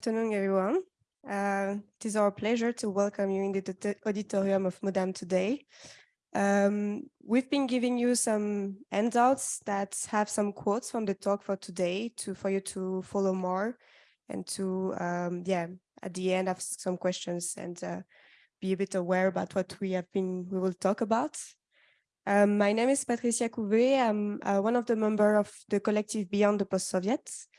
afternoon, everyone. Uh, it is our pleasure to welcome you in the auditorium of MUDAM today. Um, we've been giving you some handouts that have some quotes from the talk for today to for you to follow more and to, um, yeah, at the end have some questions and uh, be a bit aware about what we have been, we will talk about. Um, my name is Patricia Couvet. I'm uh, one of the members of the collective Beyond the Post-Soviets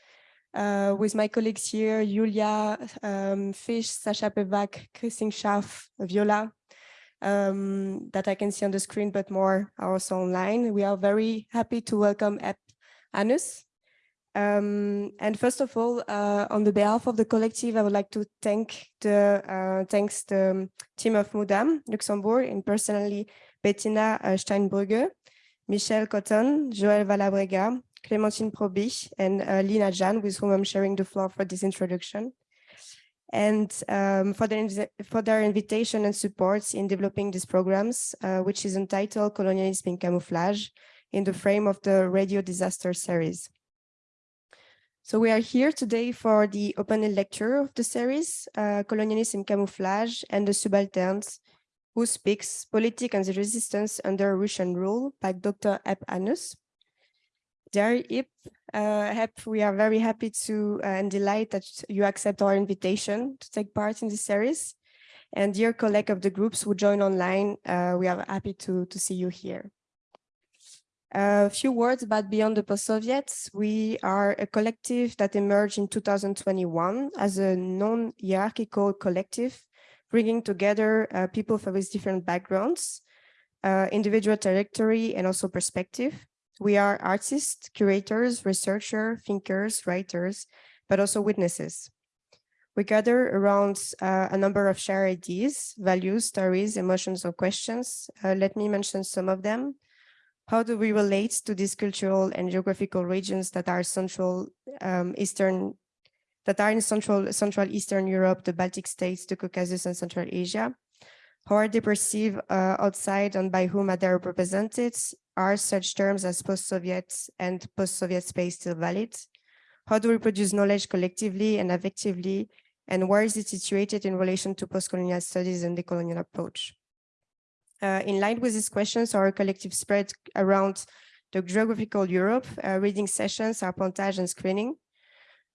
uh, with my colleagues here, Julia um, Fish, Sasha Pevak, Christine Schaff, Viola, um, that I can see on the screen, but more are also online. We are very happy to welcome Epp Annus. Um, and first of all, uh, on the behalf of the collective, I would like to thank the uh, thanks the team of Mudam Luxembourg and personally Bettina uh, Steinbrügge, Michel Cotton, Joël Valabrega, Clémentine Probich and uh, Lina Jan, with whom I'm sharing the floor for this introduction. And um, for, their, for their invitation and support in developing these programs, uh, which is entitled Colonialism in Camouflage, in the frame of the Radio Disaster series. So we are here today for the opening lecture of the series, uh, Colonialism in Camouflage and the Subalterns, who speaks Politics and the Resistance under Russian Rule by Dr. Epp Annus. Dear Epp, uh, we are very happy to uh, and delighted that you accept our invitation to take part in this series. And dear colleague of the groups who join online, uh, we are happy to, to see you here. A few words about Beyond the Post-Soviets. We are a collective that emerged in 2021 as a non-hierarchical collective, bringing together uh, people with different backgrounds, uh, individual trajectory, and also perspective. We are artists, curators, researchers, thinkers, writers, but also witnesses. We gather around uh, a number of shared ideas, values, stories, emotions, or questions. Uh, let me mention some of them. How do we relate to these cultural and geographical regions that are central um, Eastern, that are in Central, Central Eastern Europe, the Baltic states, the Caucasus, and Central Asia? How are they perceived uh, outside and by whom are they represented? Are such terms as post-Soviet and post-Soviet space still valid? How do we produce knowledge collectively and effectively? And where is it situated in relation to post-colonial studies and the colonial approach? Uh, in line with these questions, our collective spread around the geographical Europe, uh, reading sessions, apprentissage and screening,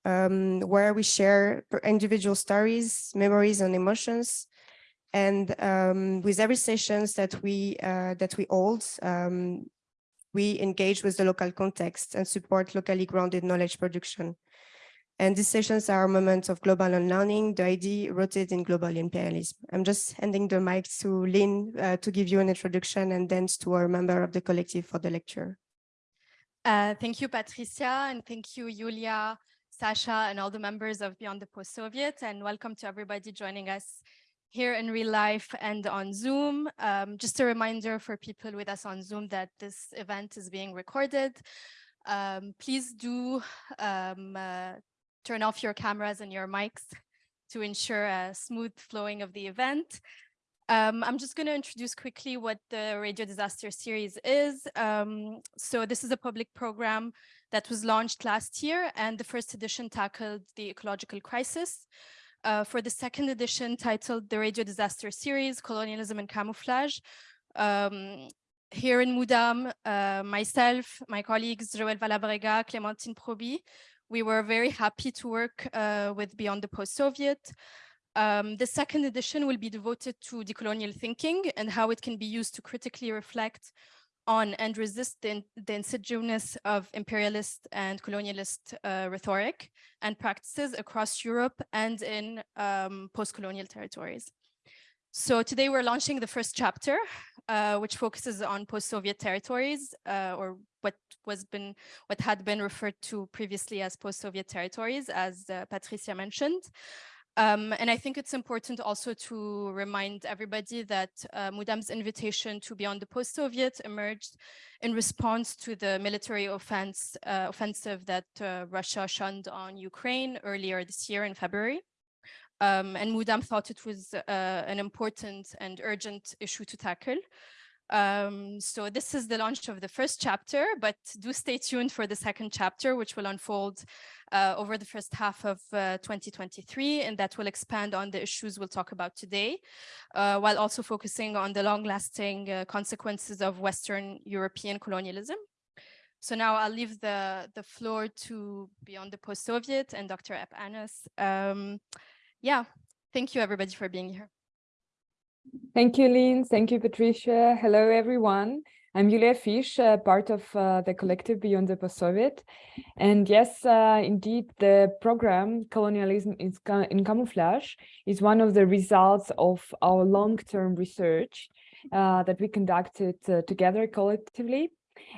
um, where we share individual stories, memories and emotions, and um, with every sessions that we uh, that we hold, um, we engage with the local context and support locally grounded knowledge production. And these sessions are moments of global unlearning, the idea rooted in global imperialism. I'm just handing the mic to Lynn uh, to give you an introduction and then to our member of the collective for the lecture. Uh, thank you, Patricia, and thank you, Julia, Sasha, and all the members of Beyond the Post-Soviet, and welcome to everybody joining us here in real life and on Zoom. Um, just a reminder for people with us on Zoom that this event is being recorded. Um, please do um, uh, turn off your cameras and your mics to ensure a smooth flowing of the event. Um, I'm just going to introduce quickly what the Radio Disaster Series is. Um, so this is a public program that was launched last year, and the first edition tackled the ecological crisis uh, for the second edition titled The Radio Disaster Series, Colonialism and Camouflage. Um, here in Mudam, uh, myself, my colleagues, Joël Valabrega, Clémentine Proby, we were very happy to work uh, with Beyond the Post-Soviet. Um, the second edition will be devoted to decolonial thinking and how it can be used to critically reflect on and resist the, the insidiousness of imperialist and colonialist uh, rhetoric and practices across Europe and in um, post-colonial territories. So today we're launching the first chapter, uh, which focuses on post-Soviet territories, uh, or what was been what had been referred to previously as post-Soviet territories, as uh, Patricia mentioned. Um, and I think it's important also to remind everybody that uh, Mudam's invitation to Beyond the Post-Soviet emerged in response to the military offense, uh, offensive that uh, Russia shunned on Ukraine earlier this year in February. Um, and Mudam thought it was uh, an important and urgent issue to tackle. Um, so this is the launch of the first chapter, but do stay tuned for the second chapter, which will unfold uh, over the first half of uh, 2023, and that will expand on the issues we'll talk about today, uh, while also focusing on the long-lasting uh, consequences of Western European colonialism. So now I'll leave the, the floor to Beyond the Post-Soviet and Dr. Epp Annus. Um, yeah, thank you everybody for being here. Thank you, Lynn. Thank you, Patricia. Hello, everyone. I'm Julia Fisch, uh, part of uh, the collective Beyond the Post-Soviet. And yes, uh, indeed, the program Colonialism in Camouflage is one of the results of our long-term research uh, that we conducted uh, together collectively.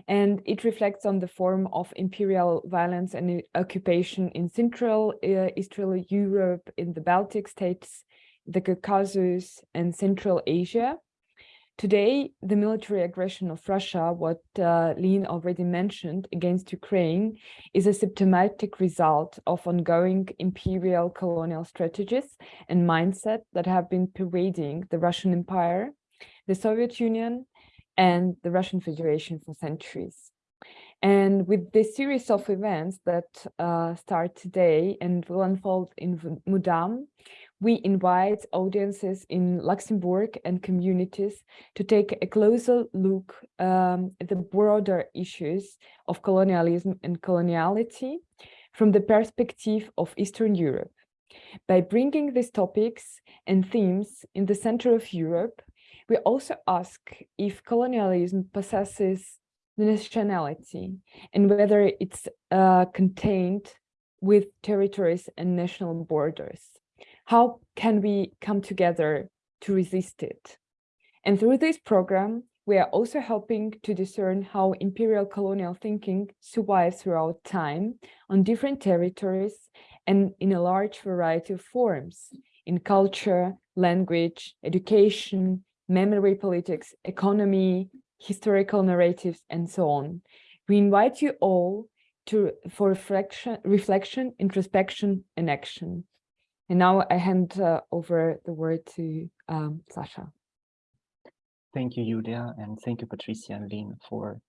And it reflects on the form of imperial violence and occupation in Central uh, Eastern Europe, in the Baltic states, the Caucasus and Central Asia. Today, the military aggression of Russia, what uh, Lynn already mentioned, against Ukraine is a symptomatic result of ongoing imperial colonial strategies and mindset that have been pervading the Russian Empire, the Soviet Union, and the Russian Federation for centuries. And with this series of events that uh, start today and will unfold in Mudam, we invite audiences in Luxembourg and communities to take a closer look um, at the broader issues of colonialism and coloniality from the perspective of Eastern Europe. By bringing these topics and themes in the center of Europe, we also ask if colonialism possesses nationality and whether it's uh, contained with territories and national borders. How can we come together to resist it? And through this program, we are also helping to discern how imperial colonial thinking survives throughout time on different territories and in a large variety of forms in culture, language, education, memory politics, economy, historical narratives, and so on. We invite you all to for reflection, reflection, introspection, and action. And now I hand uh, over the word to um, Sasha. Thank you, Julia, and thank you, Patricia and Lynn, for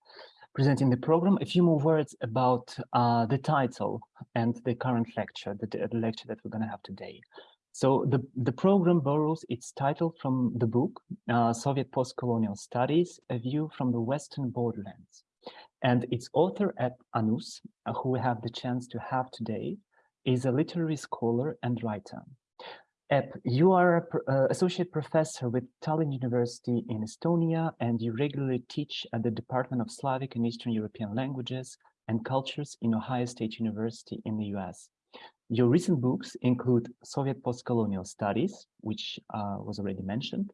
presenting the program. A few more words about uh, the title and the current lecture, the, the lecture that we're going to have today. So the, the program borrows its title from the book, uh, Soviet Postcolonial Studies, A View from the Western Borderlands. And its author, Epp Annus, uh, who we have the chance to have today, is a literary scholar and writer. Epp, you are an uh, associate professor with Tallinn University in Estonia, and you regularly teach at the Department of Slavic and Eastern European Languages and Cultures in Ohio State University in the US. Your recent books include Soviet Postcolonial Studies, which uh, was already mentioned,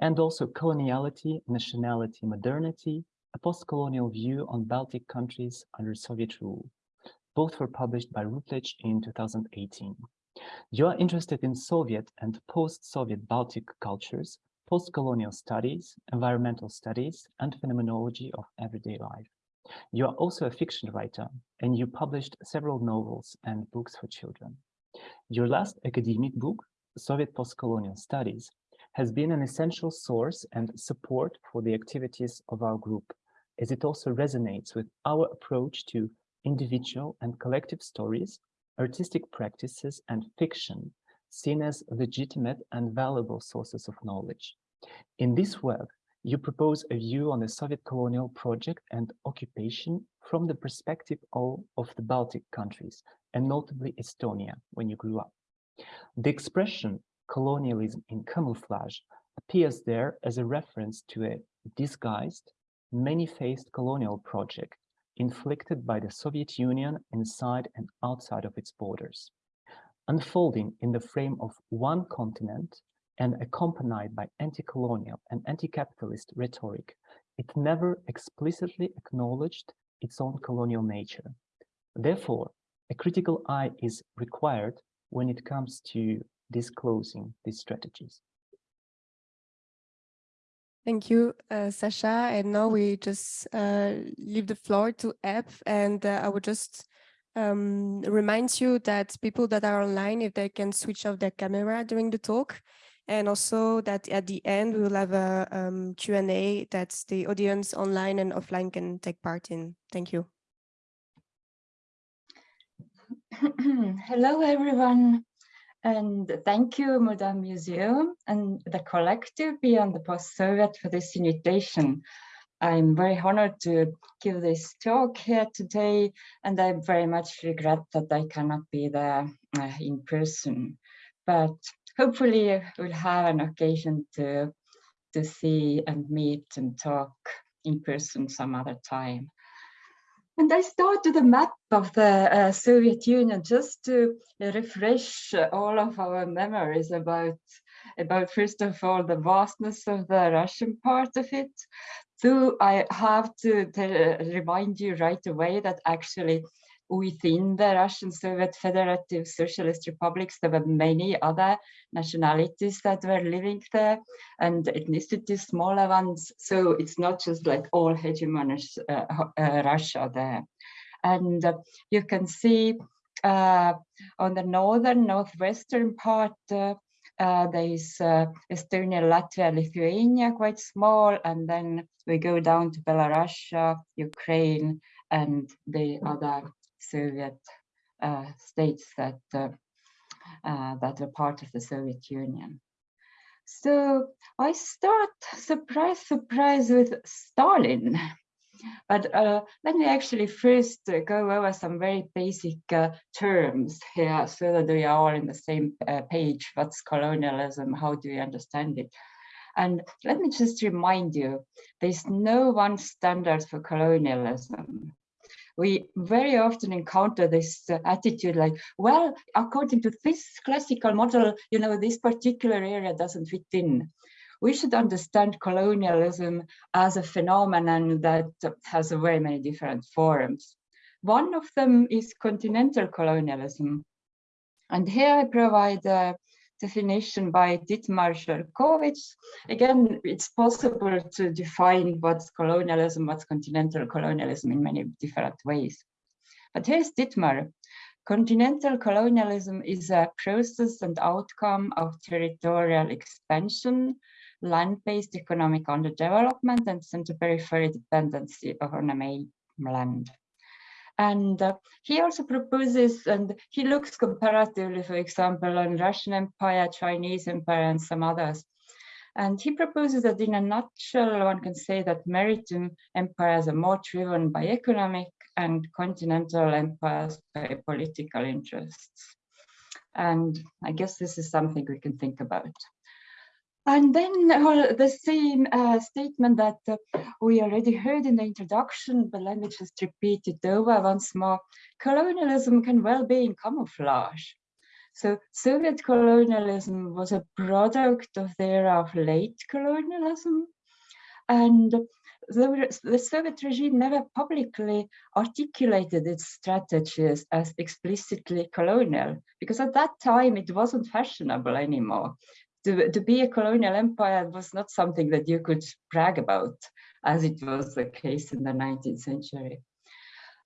and also Coloniality, Nationality, Modernity, a Postcolonial View on Baltic Countries Under Soviet Rule. Both were published by Routledge in 2018. You are interested in Soviet and post-Soviet Baltic cultures, post-colonial studies, environmental studies, and phenomenology of everyday life. You are also a fiction writer, and you published several novels and books for children. Your last academic book, Soviet Postcolonial Studies, has been an essential source and support for the activities of our group, as it also resonates with our approach to individual and collective stories, artistic practices, and fiction, seen as legitimate and valuable sources of knowledge. In this work, you propose a view on the Soviet colonial project and occupation from the perspective of, of the Baltic countries, and notably Estonia, when you grew up. The expression colonialism in camouflage appears there as a reference to a disguised, many-faced colonial project inflicted by the Soviet Union inside and outside of its borders. Unfolding in the frame of one continent and accompanied by anti-colonial and anti-capitalist rhetoric, it never explicitly acknowledged its own colonial nature. Therefore, a critical eye is required when it comes to disclosing these strategies. Thank you, uh, Sasha. And now we just uh, leave the floor to Epp, and uh, I would just um, remind you that people that are online, if they can switch off their camera during the talk, And also that at the end, we will have a um, Q&A that the audience online and offline can take part in. Thank you. Hello, everyone. And thank you, Modern Museum and the collective Beyond the Post-Soviet for this invitation. I'm very honored to give this talk here today, and I very much regret that I cannot be there uh, in person. But hopefully we'll have an occasion to, to see and meet and talk in person some other time. And I started a map of the uh, Soviet Union just to refresh all of our memories about, about, first of all, the vastness of the Russian part of it. So I have to remind you right away that actually within the Russian Soviet Federative Socialist Republics, there were many other nationalities that were living there and ethnicities, smaller ones. So it's not just like all hegemonic uh, uh, Russia there. And uh, you can see uh, on the northern, northwestern part, uh, uh, there is Estonia, Latvia, Lithuania, quite small, and then we go down to Belarus, Ukraine, and the other Soviet uh, states that uh, uh, that were part of the Soviet Union. So I start, surprise, surprise, with Stalin. But uh, let me actually first uh, go over some very basic uh, terms here so that we are all in the same page. What's colonialism? How do we understand it? And let me just remind you, there's no one standard for colonialism we very often encounter this uh, attitude like, well, according to this classical model, you know, this particular area doesn't fit in. We should understand colonialism as a phenomenon that has very many different forms. One of them is continental colonialism. And here I provide uh, definition by Dittmar Schorkowitz. Again, it's possible to define what's colonialism, what's continental colonialism in many different ways. But here's Dittmar. Continental colonialism is a process and outcome of territorial expansion, land-based economic underdevelopment, and center-periphery dependency on a mainland. And uh, he also proposes, and he looks comparatively, for example, on Russian Empire, Chinese Empire, and some others. And he proposes that in a nutshell, one can say that maritime empires are more driven by economic and continental empires by political interests. And I guess this is something we can think about. And then the same uh, statement that uh, we already heard in the introduction, but let me just repeat it over once more. Colonialism can well be in camouflage. So Soviet colonialism was a product of the era of late colonialism. And the, the Soviet regime never publicly articulated its strategies as explicitly colonial, because at that time it wasn't fashionable anymore to, to be a colonial empire was not something that you could brag about, as it was the case in the 19th century.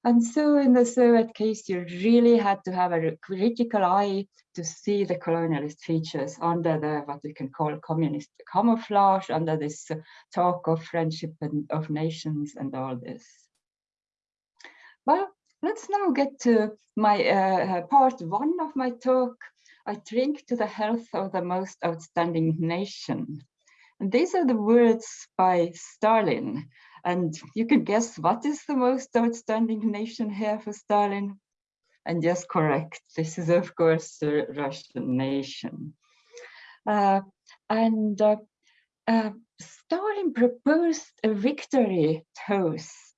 And so in the Soviet case, you really had to have a critical eye to see the colonialist features under the what we can call communist camouflage, under this talk of friendship and of nations and all this. Well, let's now get to my uh, part one of my talk, I drink to the health of the most outstanding nation. And these are the words by Stalin. And you can guess what is the most outstanding nation here for Stalin? And yes, correct. This is, of course, the Russian nation. Uh, and uh, uh, Stalin proposed a victory toast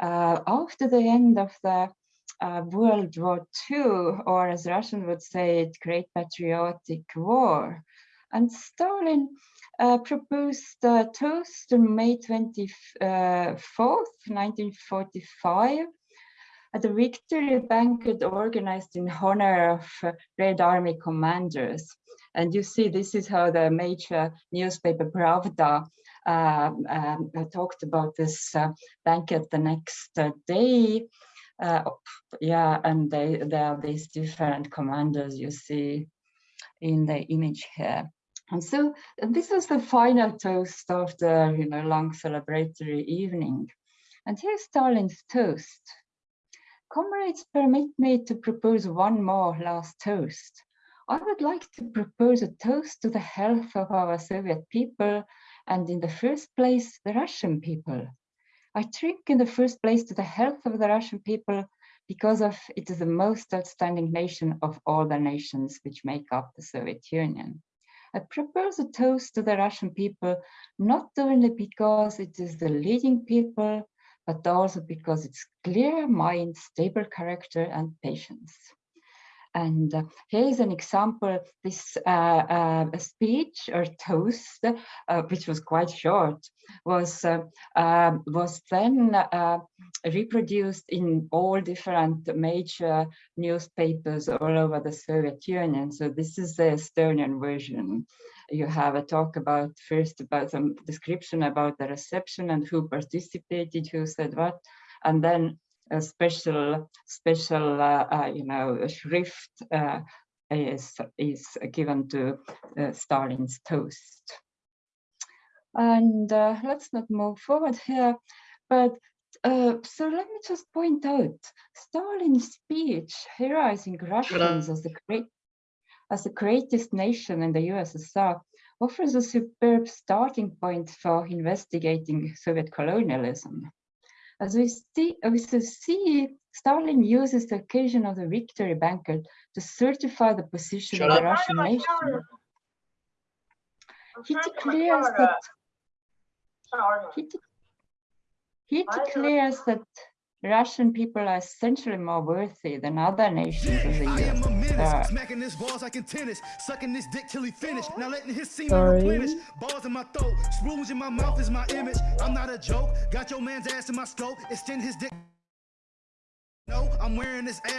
uh, after the end of the uh, World War II, or as Russian would say it, Great Patriotic War. And Stalin uh, proposed a toast on May 24th, 1945, at a victory banquet organized in honor of uh, Red Army commanders. And you see, this is how the major newspaper Pravda uh, um, talked about this uh, banquet the next uh, day. Uh, yeah, and they, there are these different commanders you see in the image here. And so and this was the final toast of the you know, long celebratory evening. And here's Stalin's toast. Comrades, permit me to propose one more last toast. I would like to propose a toast to the health of our Soviet people and in the first place, the Russian people. I drink in the first place to the health of the Russian people because of it is the most outstanding nation of all the nations which make up the Soviet Union. I propose a toast to the Russian people, not only because it is the leading people, but also because it's clear mind, stable character and patience. And uh, here is an example, this uh, uh, speech or toast, uh, which was quite short, was, uh, um, was then uh, reproduced in all different major newspapers all over the Soviet Union. So this is the Estonian version. You have a talk about first about some description about the reception and who participated, who said what, and then a special special uh, uh, you know shrift uh, is is given to Stalin's toast. And let's not move forward here, but uh, so let me just point out Stalin's speech heroizing Russians as the great as the greatest nation in the USSR offers a superb starting point for investigating Soviet colonialism. As we see, we see, Stalin uses the occasion of the victory banquet to certify the position Shut of the up. Russian nation. He declares that he, he declares that Russian people are essentially more worthy than other nations of the USSR. Smacking this balls like in tennis, sucking this dick till he finished. Now letting his semen replenish. Balls in my throat, spoons in my mouth is my image. I'm not a joke. Got your man's ass in my scope. Extend his dick. No, I'm wearing this ass.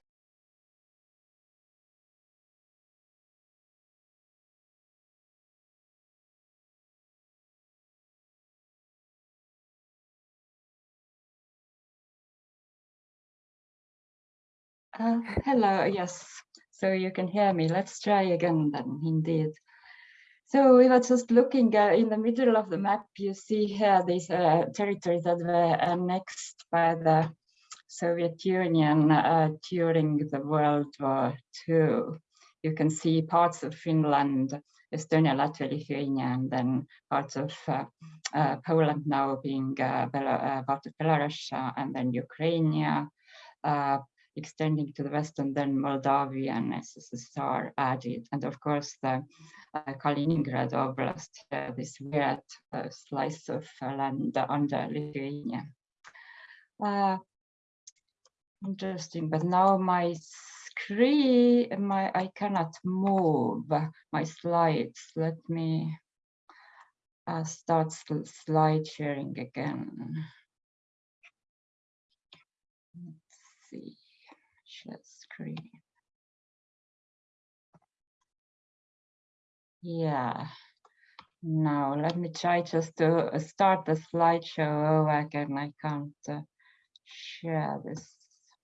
Uh, hello, yes. So you can hear me. Let's try again then, indeed. So we were just looking uh, in the middle of the map, you see here these uh, territories that were annexed by the Soviet Union uh, during the World War II. You can see parts of Finland, Estonia, Latvia, Lithuania, and then parts of uh, uh, Poland now being uh, part of Belarus, and then Ukraine, extending to the west and then Moldavia and SSSR added. And of course, the uh, Kaliningrad Oblast, uh, this weird uh, slice of land under Lithuania. Uh, interesting, but now my screen, my I cannot move my slides. Let me uh, start slide sharing again. Let's see share screen. Yeah. Now let me try just to start the slideshow again. I can't uh, share this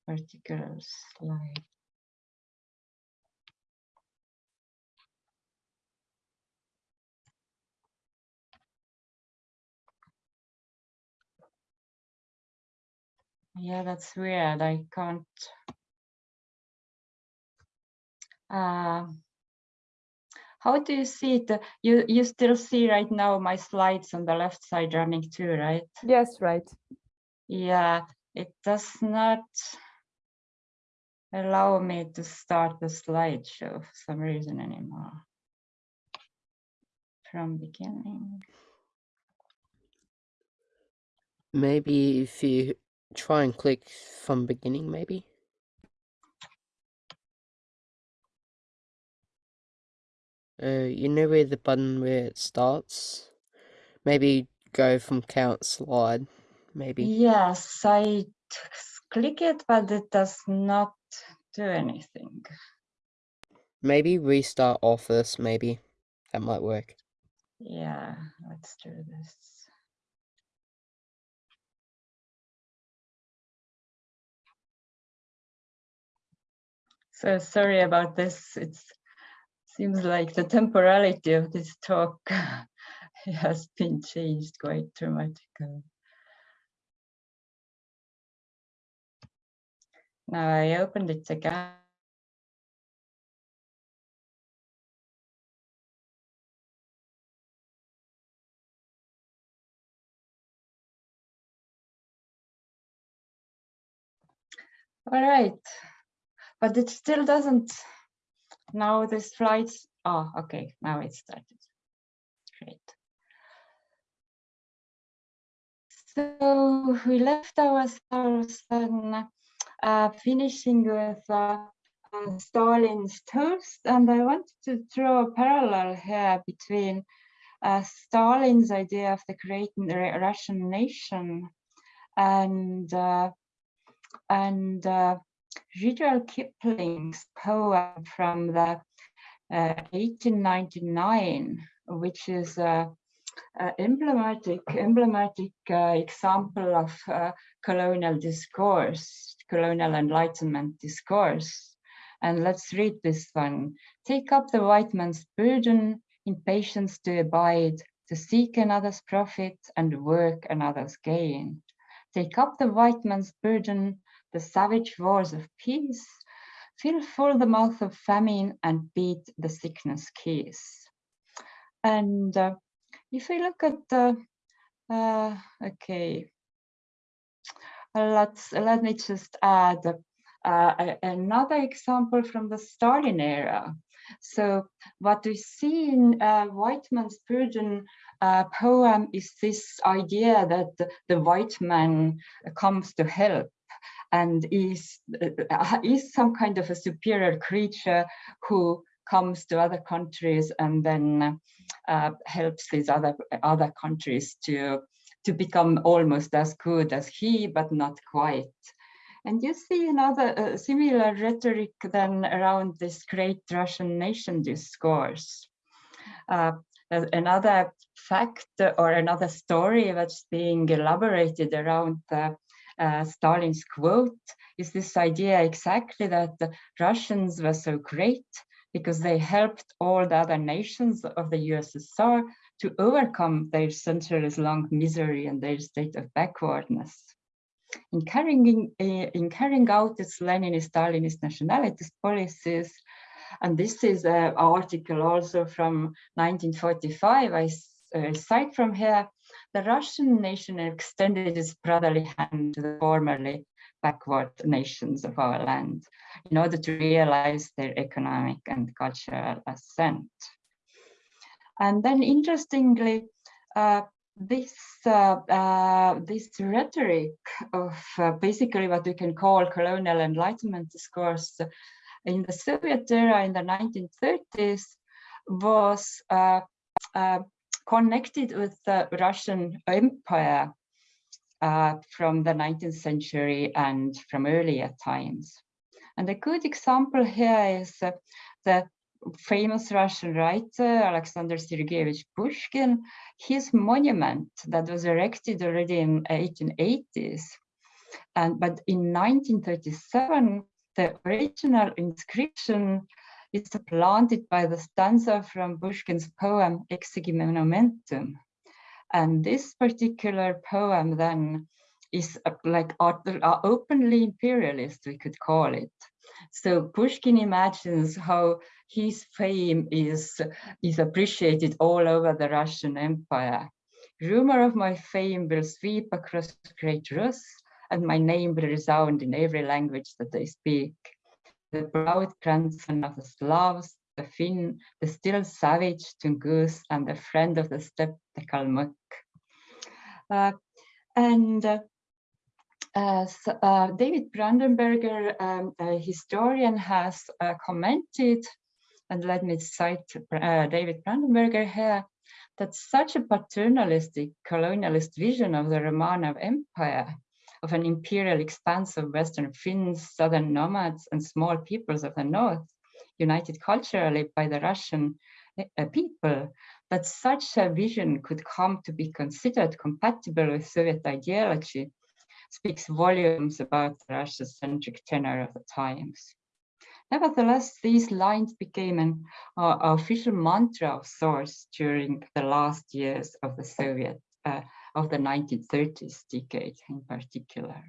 particular slide. Yeah, that's weird. I can't uh, how do you see it? You you still see right now my slides on the left side running too, right? Yes, right. Yeah, it does not allow me to start the slideshow for some reason anymore. From beginning. Maybe if you try and click from beginning, maybe. Uh, you know where the button where it starts? Maybe go from count slide, maybe. Yes, I click it, but it does not do anything. Maybe restart office, maybe. That might work. Yeah, let's do this. So sorry about this. It's Seems like the temporality of this talk has been changed quite dramatically. Now I opened it again. All right, but it still doesn't. Now the slides. Oh, okay, now it started. Great. So we left ourselves uh, finishing with uh, uh, Stalin's toast, and I want to draw a parallel here between uh, Stalin's idea of the great Russian nation and uh, and uh, Rudyard Kipling's poem from the uh, 1899, which is a, a emblematic emblematic uh, example of uh, colonial discourse colonial enlightenment discourse. And let's read this one. Take up the white man's burden, in patience to abide, to seek another's profit and work another's gain. Take up the white man's burden, the savage wars of peace, fill full the mouth of famine and beat the sickness keys. And uh, if we look at the, uh, okay, let's let me just add uh, another example from the Stalin era. So what we see in uh, White Man's Burden uh, poem is this idea that the, the white man comes to help and is, uh, is some kind of a superior creature who comes to other countries and then uh, helps these other other countries to to become almost as good as he, but not quite. And you see another uh, similar rhetoric then around this great Russian nation discourse. Uh, another fact or another story that's being elaborated around the, uh, Stalin's quote is this idea exactly that the Russians were so great because they helped all the other nations of the USSR to overcome their centuries-long misery and their state of backwardness. In carrying, uh, in carrying out its Leninist-Stalinist nationalist policies, and this is an article also from 1945, I uh, cite from here, the Russian nation extended its brotherly hand to the formerly backward nations of our land in order to realize their economic and cultural ascent. And then interestingly, uh, this uh, uh, this rhetoric of uh, basically what we can call colonial enlightenment discourse in the Soviet era in the 1930s was uh, uh, connected with the Russian Empire uh, from the 19th century and from earlier times. And a good example here is uh, the famous Russian writer Alexander Sergeyevich Pushkin, his monument that was erected already in 1880s. And, but in 1937, the original inscription is supplanted by the stanza from Pushkin's poem Exegi Monumentum. And this particular poem then is like openly imperialist, we could call it. So Pushkin imagines how his fame is, is appreciated all over the Russian Empire. Rumor of my fame will sweep across great Rus, and my name will resound in every language that they speak. The proud grandson of the Slavs, the Finn, the still savage Tungus, and the friend of the steppe, the Kalmuk. Uh, and uh, uh, uh, David Brandenberger, um, a historian, has uh, commented, and let me cite uh, David Brandenberger here, that such a paternalistic colonialist vision of the Romanov Empire, of an imperial expanse of Western Finns, Southern nomads, and small peoples of the North, united culturally by the Russian uh, people, that such a vision could come to be considered compatible with Soviet ideology speaks volumes about the Russia-centric tenor of the times. Nevertheless, these lines became an uh, official mantra of sorts during the last years of the Soviet, uh, of the 1930s decade in particular.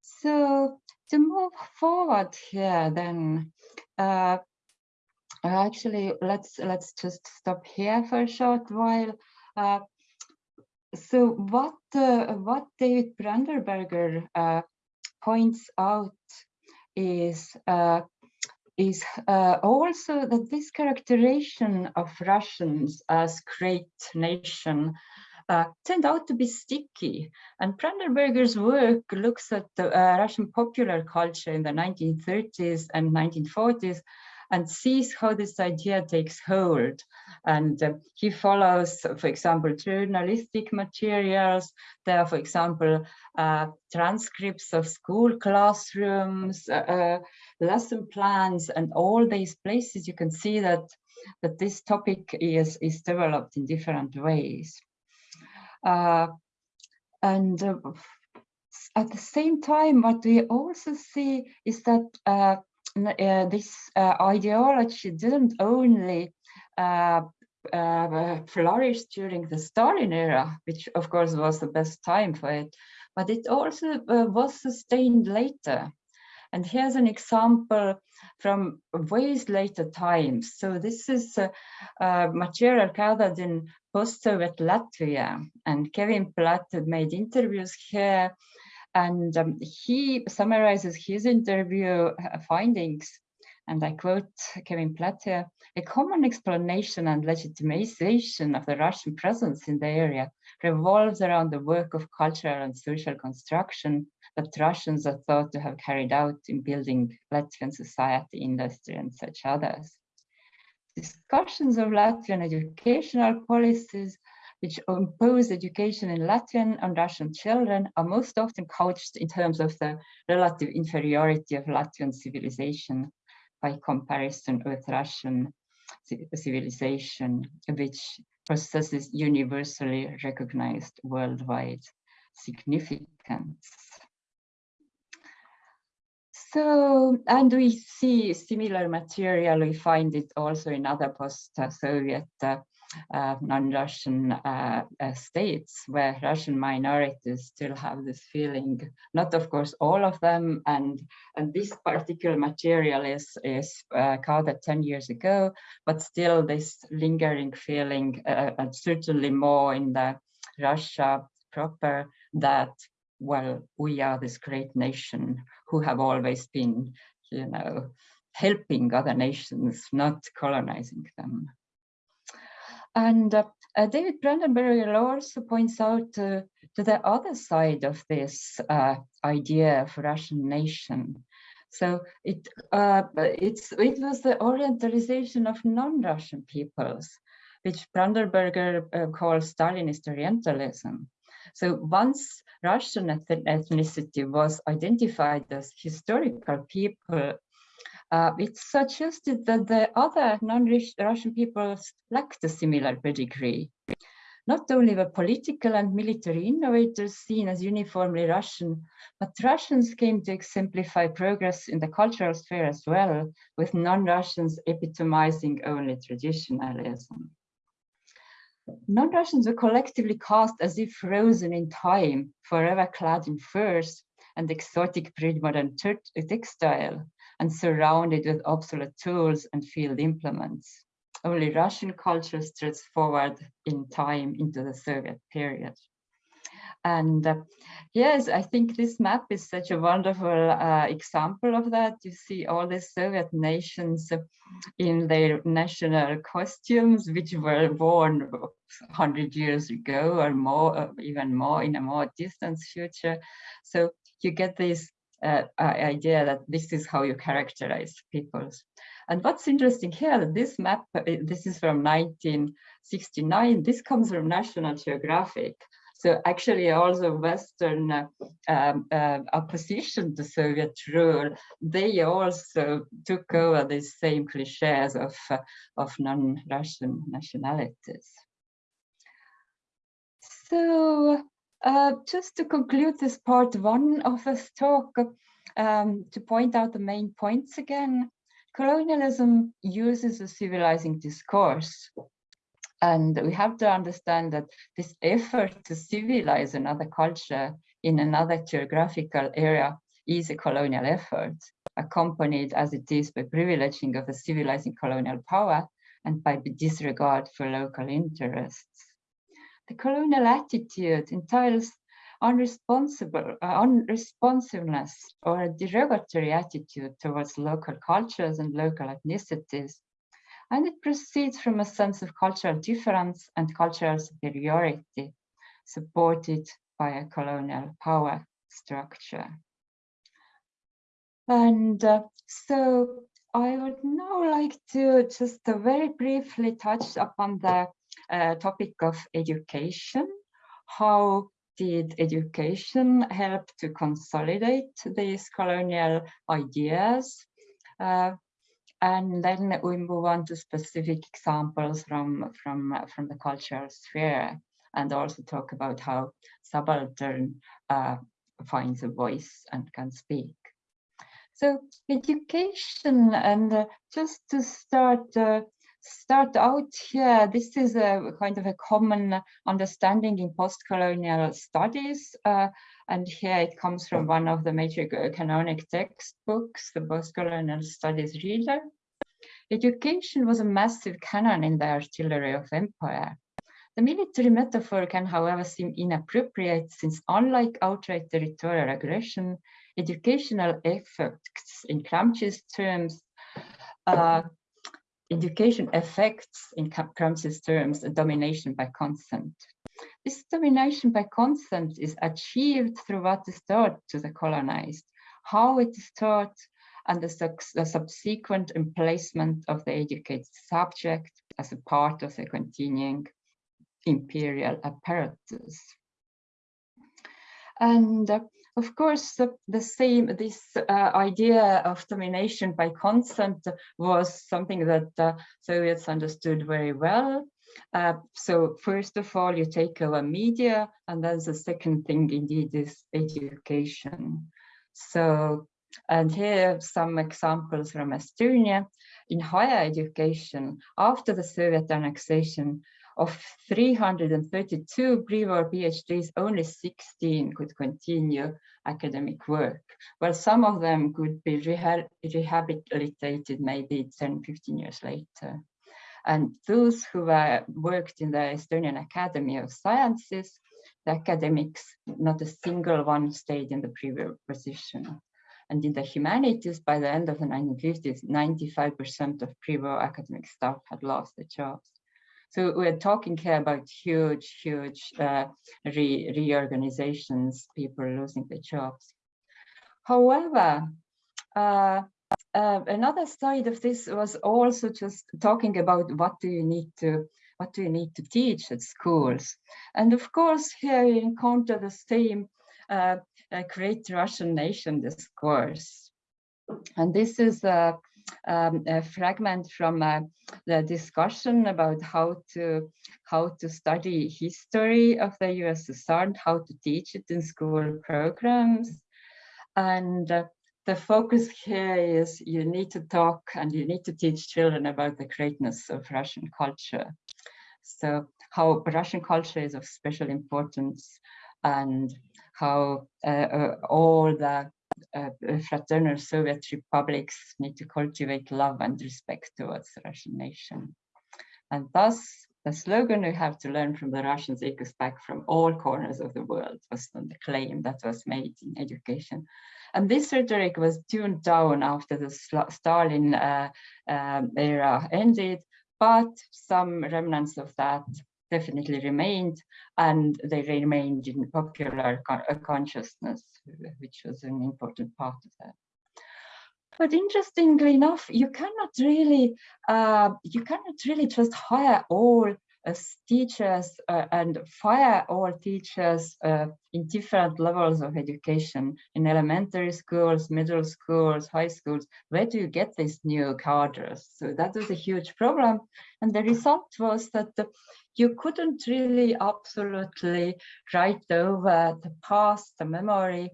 So to move forward here, then uh, actually let's let's just stop here for a short while. Uh, so what uh, what David Brandenberger uh, points out is uh, is uh, also that this characterization of Russians as great nation uh, turned out to be sticky. And Brandenberger's work looks at the uh, Russian popular culture in the 1930s and 1940s and sees how this idea takes hold. And uh, he follows, for example, journalistic materials. There are, for example, uh, transcripts of school classrooms, uh, uh, lesson plans, and all these places you can see that, that this topic is, is developed in different ways. Uh, and uh, at the same time, what we also see is that uh, uh, this uh, ideology didn't only uh, flourish during the Stalin era, which of course was the best time for it, but it also was sustained later. And here's an example from ways later times. So this is uh, uh, material gathered in post-Soviet Latvia. And Kevin Platt made interviews here and um, he summarizes his interview uh, findings, and I quote Kevin Platter, a common explanation and legitimization of the Russian presence in the area revolves around the work of cultural and social construction that Russians are thought to have carried out in building Latvian society, industry, and such others. Discussions of Latvian educational policies which impose education in Latvian and Russian children are most often couched in terms of the relative inferiority of Latvian civilization by comparison with Russian civilization, which possesses universally recognized worldwide significance. So, and we see similar material, we find it also in other post-Soviet uh, uh, non-Russian uh, uh, states where Russian minorities still have this feeling, not of course all of them, and, and this particular material is, is uh, gathered 10 years ago, but still this lingering feeling, uh, and certainly more in the Russia proper, that, well, we are this great nation who have always been, you know, helping other nations, not colonizing them. And uh, uh, David Brandenberger also points out uh, to the other side of this uh, idea of Russian nation. So it uh, it's it was the orientalization of non-Russian peoples, which Brandenberger uh, calls Stalinist Orientalism. So once Russian ethnicity was identified as historical people uh, it suggested that the other non-Russian peoples lacked a similar pedigree. Not only were political and military innovators seen as uniformly Russian, but Russians came to exemplify progress in the cultural sphere as well, with non-Russians epitomizing only traditionalism. Non-Russians were collectively cast as if frozen in time, forever clad in furs and exotic pre-modern textile, and surrounded with obsolete tools and field implements. Only Russian culture stretched forward in time into the Soviet period. And uh, yes, I think this map is such a wonderful uh, example of that. You see all the Soviet nations in their national costumes, which were worn 100 years ago or more, uh, even more in a more distant future. So you get this uh, idea that this is how you characterize peoples. And what's interesting here, this map, uh, this is from 1969, this comes from National Geographic. So actually also Western uh, um, uh, opposition to Soviet rule, they also took over these same cliches of, uh, of non-Russian nationalities. So uh, just to conclude this part one of this talk, um, to point out the main points again, colonialism uses a civilizing discourse. And we have to understand that this effort to civilize another culture in another geographical area is a colonial effort, accompanied as it is by privileging of a civilizing colonial power and by disregard for local interests. The colonial attitude entails unresponsible, uh, unresponsiveness or a derogatory attitude towards local cultures and local ethnicities. And it proceeds from a sense of cultural difference and cultural superiority supported by a colonial power structure. And uh, so I would now like to just uh, very briefly touch upon the uh, topic of education, how did education help to consolidate these colonial ideas? And then we move on to specific examples from, from, from the cultural sphere and also talk about how subaltern uh, finds a voice and can speak. So education and uh, just to start uh, start out here, this is a kind of a common understanding in post-colonial studies. Uh, and here it comes from one of the major canonic textbooks, the Post-Colonial Studies Reader. Education was a massive cannon in the artillery of empire. The military metaphor can, however, seem inappropriate since unlike outright territorial aggression, educational efforts in Gramsci's terms uh, education affects, in Gramsci's terms, a domination by consent. This domination by consent is achieved through what is taught to the colonized, how it is taught, and the, the subsequent emplacement of the educated subject as a part of the continuing imperial apparatus. And uh, of course, the, the same, this uh, idea of domination by consent was something that the Soviets understood very well. Uh, so first of all, you take over media, and then the second thing indeed is education. So, and here some examples from Estonia. In higher education, after the Soviet annexation, of 332 pre-war PhDs, only 16 could continue academic work, while some of them could be reha rehabilitated maybe 10, 15 years later. And those who were, worked in the Estonian Academy of Sciences, the academics, not a single one stayed in the previous position. And in the humanities, by the end of the 1950s, 95% of pre-war academic staff had lost their jobs. So we're talking here about huge, huge uh, re reorganizations, people losing their jobs. However, uh, uh, another side of this was also just talking about what do you need to what do you need to teach at schools and of course here you encounter the same uh, great russian nation discourse and this is uh, um, a fragment from uh, the discussion about how to how to study history of the USSR and how to teach it in school programs. And uh, the focus here is you need to talk and you need to teach children about the greatness of Russian culture. So how Russian culture is of special importance and how uh, uh, all the fraternal Soviet republics need to cultivate love and respect towards the Russian nation. And thus, the slogan we have to learn from the Russians echoes back from all corners of the world was the claim that was made in education. And this rhetoric was tuned down after the Stalin uh, um, era ended, but some remnants of that definitely remained and they remained in popular uh, consciousness, which was an important part of that. But interestingly enough, you cannot really, uh, you cannot really just hire all as teachers uh, and fire all teachers uh, in different levels of education in elementary schools, middle schools, high schools. Where do you get these new cadres? So that was a huge problem. And the result was that the, you couldn't really absolutely write over the past, the memory,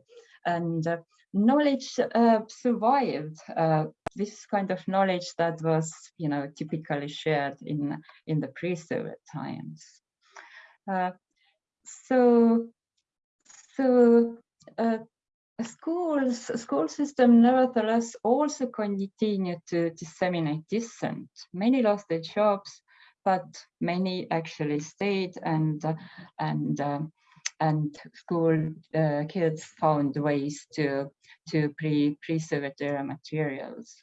and uh, knowledge uh, survived. Uh, this kind of knowledge that was, you know, typically shared in in the pre-Soviet times. Uh, so, so uh, schools, school system nevertheless also continued to disseminate dissent. Many lost their jobs, but many actually stayed and and uh, and school uh, kids found ways to to pre pre-Soviet era materials.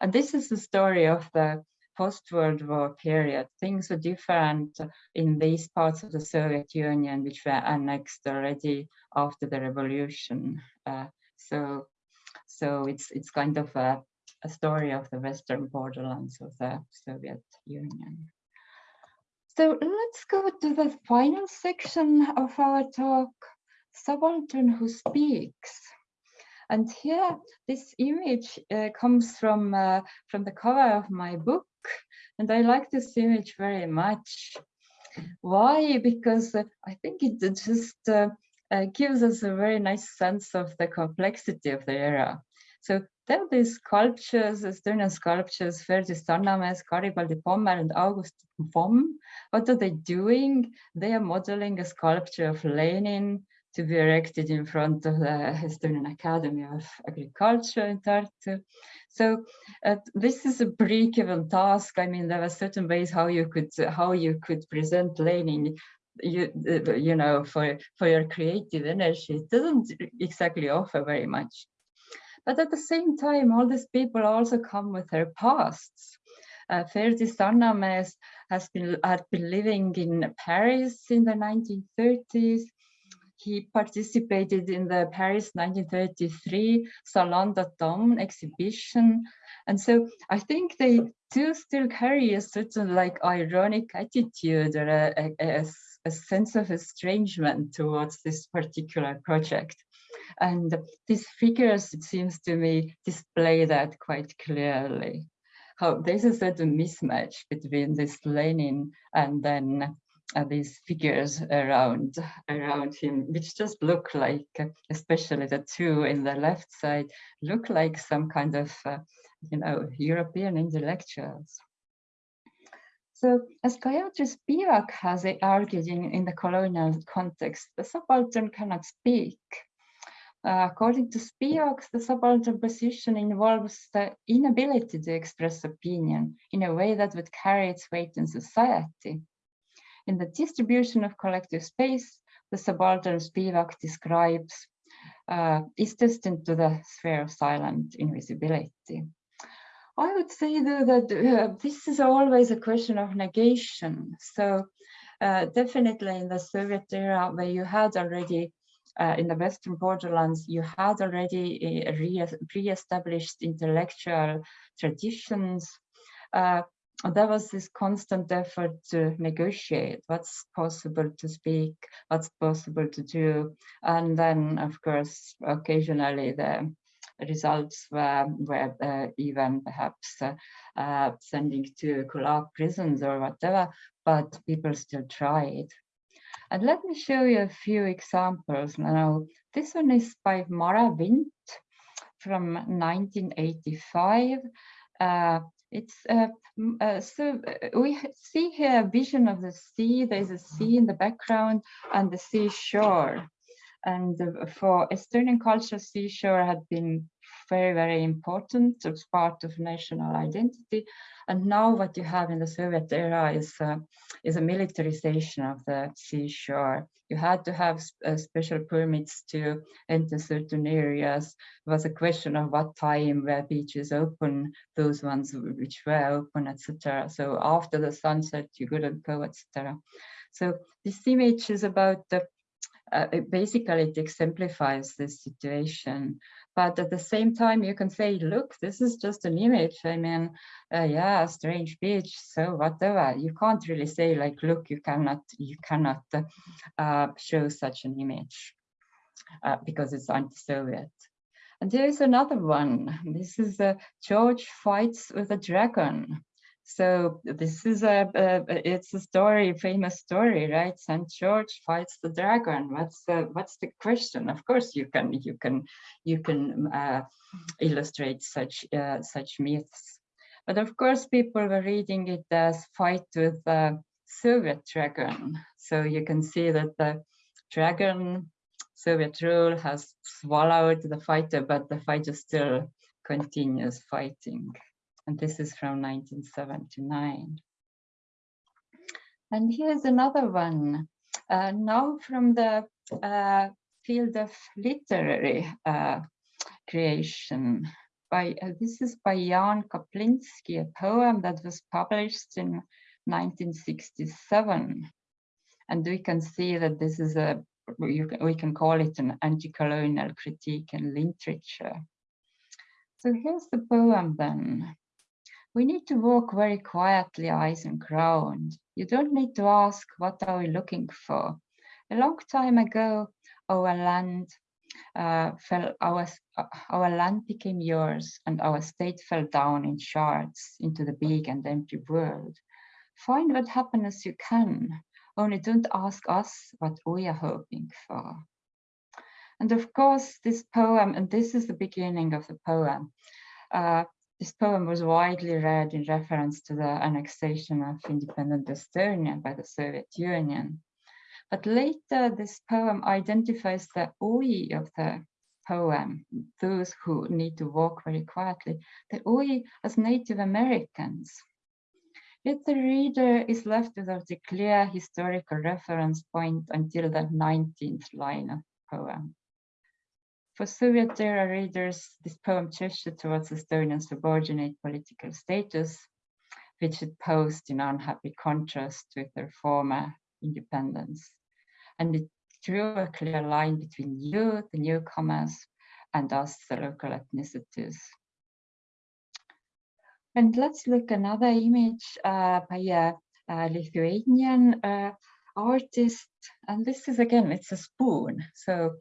And this is the story of the post-World War period. Things were different in these parts of the Soviet Union, which were annexed already after the revolution. Uh, so, so it's it's kind of a, a story of the western borderlands of the Soviet Union. So let's go to the final section of our talk, Subaltern Who Speaks. And here, this image uh, comes from, uh, from the cover of my book, and I like this image very much. Why? Because uh, I think it just uh, uh, gives us a very nice sense of the complexity of the era. So there are these sculptures, Estonian sculptures, Ferdis Sannamees, Garibaldi Pommel and August Vomm. What are they doing? They are modeling a sculpture of Lenin to be erected in front of the Estonian Academy of Agriculture in Tartu. So uh, this is a pre-given task. I mean, there are certain ways how you could how you could present Lenin you you know for for your creative energy it doesn't exactly offer very much but at the same time, all these people also come with their pasts. Uh, Ferdi Sannamees has been, had been living in Paris in the 1930s. He participated in the Paris 1933 Salon d'Automne exhibition. And so I think they do still carry a certain like ironic attitude or a, a, a, a sense of estrangement towards this particular project. And these figures, it seems to me, display that quite clearly. How there's a certain mismatch between this Lenin and then uh, these figures around around him, which just look like, especially the two in the left side, look like some kind of, uh, you know, European intellectuals. So as Gayatri Spivak has argued in, in the colonial context, the subaltern cannot speak. Uh, according to Spivak, the subaltern position involves the inability to express opinion in a way that would carry its weight in society. In the distribution of collective space, the subaltern Spivak describes uh, is destined to the sphere of silent invisibility. I would say though that uh, this is always a question of negation. So uh, definitely in the Soviet era where you had already uh, in the Western borderlands, you had already re-established intellectual traditions. Uh, there was this constant effort to negotiate what's possible to speak, what's possible to do. And then, of course, occasionally the results were, were uh, even perhaps uh, uh, sending to Gulag prisons or whatever, but people still tried. And let me show you a few examples now. This one is by Mara Vint from 1985. Uh, it's uh, uh, so uh, we see here a vision of the sea. There's a sea in the background and the seashore. And for Estonian culture, seashore had been very, very important as part of national identity. And now what you have in the Soviet era is, uh, is a militarization of the seashore. You had to have uh, special permits to enter certain areas. It was a question of what time were beaches open, those ones which were open, etc. So after the sunset, you couldn't go, etc. So this image is about the uh, basically it exemplifies this situation but at the same time you can say look this is just an image. I mean uh, yeah strange beach so whatever. You can't really say like look you cannot you cannot uh, show such an image uh, because it's anti-soviet. And there is another one. This is uh, george fights with a dragon So this is a, a, it's a story, famous story, right? Saint George fights the dragon. What's the what's the question? Of course, you can you can you can uh, illustrate such uh, such myths, but of course, people were reading it as fight with the Soviet dragon. So you can see that the dragon Soviet rule has swallowed the fighter, but the fighter still continues fighting and this is from 1979. And here's another one, uh, now from the uh, field of literary uh, creation. By uh, This is by Jaan Kaplinski, a poem that was published in 1967. And we can see that this is a, you, we can call it an anti-colonial critique in literature. So here's the poem then. We need to walk very quietly, eyes on ground. You don't need to ask, what are we looking for? A long time ago, our land uh, fell, our, uh, our land became yours and our state fell down in shards into the big and empty world. Find what happiness you can, only don't ask us what we are hoping for. And of course, this poem, and this is the beginning of the poem, uh, this poem was widely read in reference to the annexation of independent Estonia by the Soviet Union. But later, this poem identifies the oi of the poem, those who need to walk very quietly, the oi as Native Americans. Yet the reader is left without a clear historical reference point until the 19th line of the poem. For Soviet era readers, this poem gestured towards Estonia's subordinate political status, which it posed in unhappy contrast with their former independence. And it drew a clear line between you, the newcomers, and us, the local ethnicities. And let's look another image uh, by a, a Lithuanian uh, artist and this is again it's a spoon so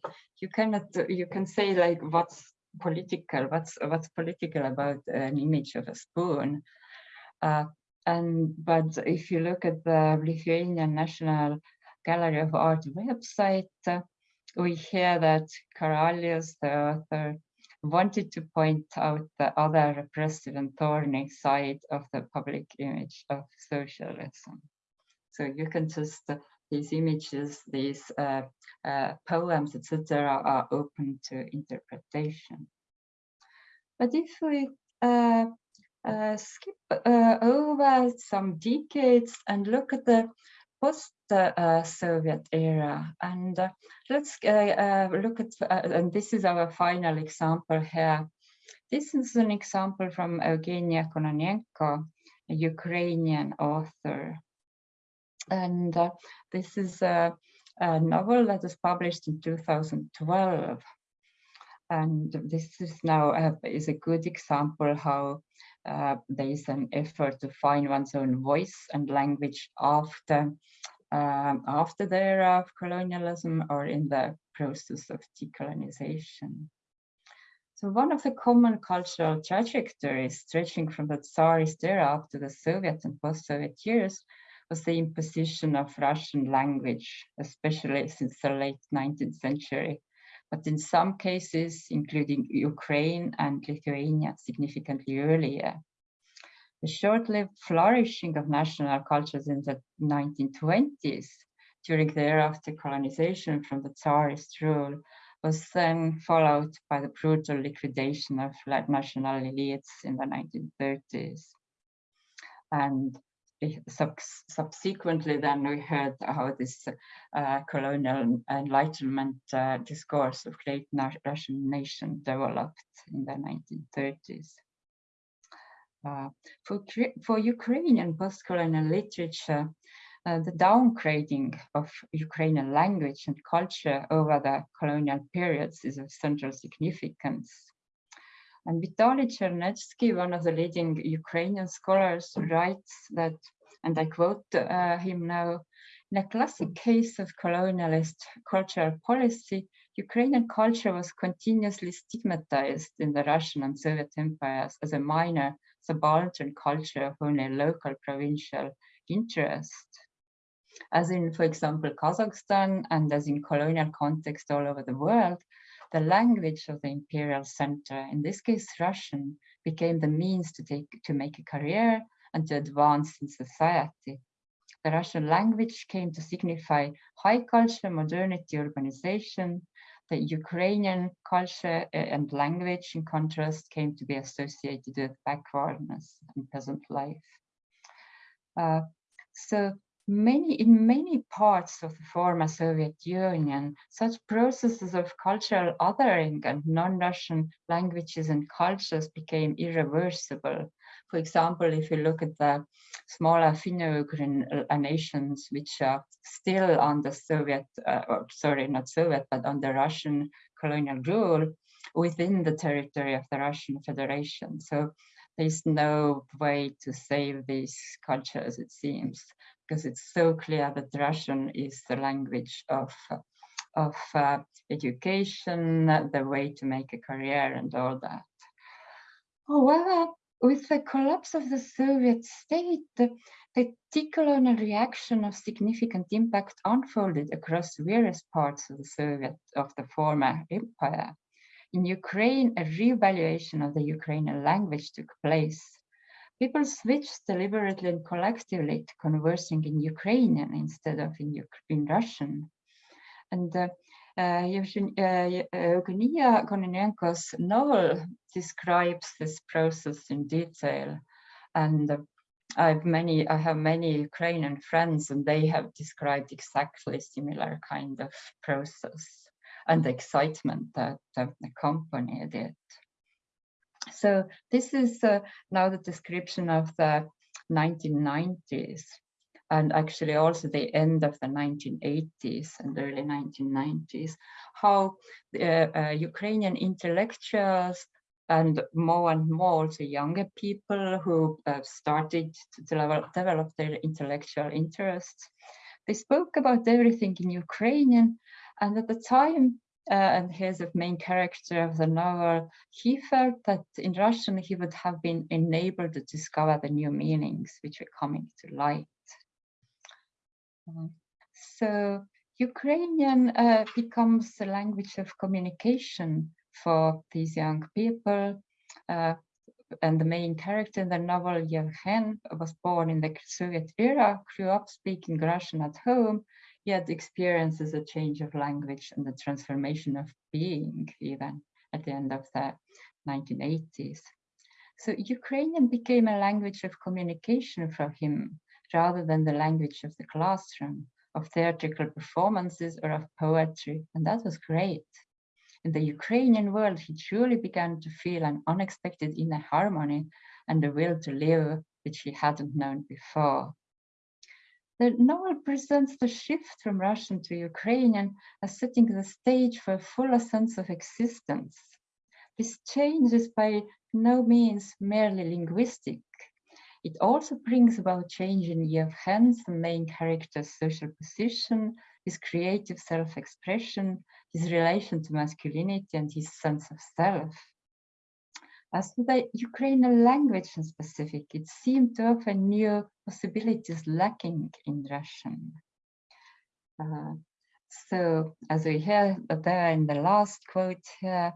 you cannot you can say like what's political what's what's political about an image of a spoon uh, and but if you look at the lithuanian national gallery of art website uh, we hear that Karalius, the author, wanted to point out the other repressive and thorny side of the public image of socialism. So you can just, uh, these images, these uh, uh, poems, etc., are open to interpretation. But if we uh, uh, skip uh, over some decades and look at the post-Soviet era, and let's look at, and this is our final example here. This is an example from Eugenia Kononenko, a Ukrainian author and uh, this is a, a, novel that was published in 2012. And this is now a, is a good example how uh, there is an effort to find one's own voice and language after um, after the era of colonialism or in the process of decolonization. So one of the common cultural trajectories stretching from the Tsarist era up to the Soviet and post-Soviet years was the imposition of Russian language, especially since the late 19th century. But in some cases, including Ukraine and Lithuania, significantly earlier. The short-lived flourishing of national cultures in the 1920s during the era of decolonization from the Tsarist rule was then followed by the brutal liquidation of national elites in the 1930s. And sub subsequently then we heard how this uh, colonial enlightenment uh, discourse of great Russian nation developed in the 1930s. Uh, for, for Ukrainian post-colonial literature, uh, the downgrading of Ukrainian language and culture over the colonial periods is of central significance. And Vitaly Chernetsky, one of the leading Ukrainian scholars, writes that, and I quote uh, him now, in a classic case of colonialist cultural policy, Ukrainian culture was continuously stigmatized in the Russian and Soviet empires as a minor subaltern culture of only local provincial interest. As in, for example, Kazakhstan and as in colonial context all over the world, the language of the imperial center, in this case Russian, became the means to take to make a career and to advance in society. The Russian language came to signify high culture, modernity, urbanization. The Ukrainian culture uh, and language, in contrast, came to be associated with backwardness and peasant life. Uh, so many in many parts of the former Soviet Union, such processes of cultural othering and non-Russian languages and cultures became irreversible. For example, if you look at the smaller Finno-Ugrian uh, nations, which are still under Soviet, uh, or sorry, not Soviet, but under Russian colonial rule within the territory of the Russian Federation. So there's no way to save these cultures, it seems because it's so clear that Russian is the language of, of uh, education, the way to make a career and all that. However, with the collapse of the Soviet state, the, decolonial reaction of significant impact unfolded across various parts of the Soviet, of the former empire. In Ukraine, a reevaluation of the Ukrainian language took place. People switched deliberately and collectively to conversing in Ukrainian instead of in, in Russian. And uh, Eugenia Kononenko's novel describes this process in detail. And uh, I've many, I have many Ukrainian friends and they have described exactly similar kind of process and the excitement that accompanied it. So this is uh, now the description of the 1990s and actually also the end of the 1980s and early 1990s, how uh, uh, Ukrainian intellectuals and more and more the younger people who uh, started to develop, develop their intellectual interests, they spoke about everything in Ukrainian and at the time uh, and he's the main character of the novel, he felt that in Russian he would have been enabled to discover the new meanings which were coming to light. Uh, so Ukrainian uh, becomes the language of communication for these young people. Uh, and the main character in the novel, Yevhen, was born in the Soviet era, grew up speaking Russian at home, yet experiences a change of language and the transformation of being even at the end of the 1980s. So Ukrainian became a language of communication for him rather than the language of the classroom, of theatrical performances or of poetry, and that was great. In the Ukrainian world, he truly began to feel an unexpected inner harmony and a will to live which he hadn't known before. The novel presents the shift from Russian to Ukrainian as setting the stage for a fuller sense of existence. This change is by no means merely linguistic. It also brings about change in the main character's social position, his creative self-expression, his relation to masculinity and his sense of self. As for the Ukrainian language in specific, it seemed to offer new possibilities lacking in Russian. Uh, so as we hear there in the last quote here,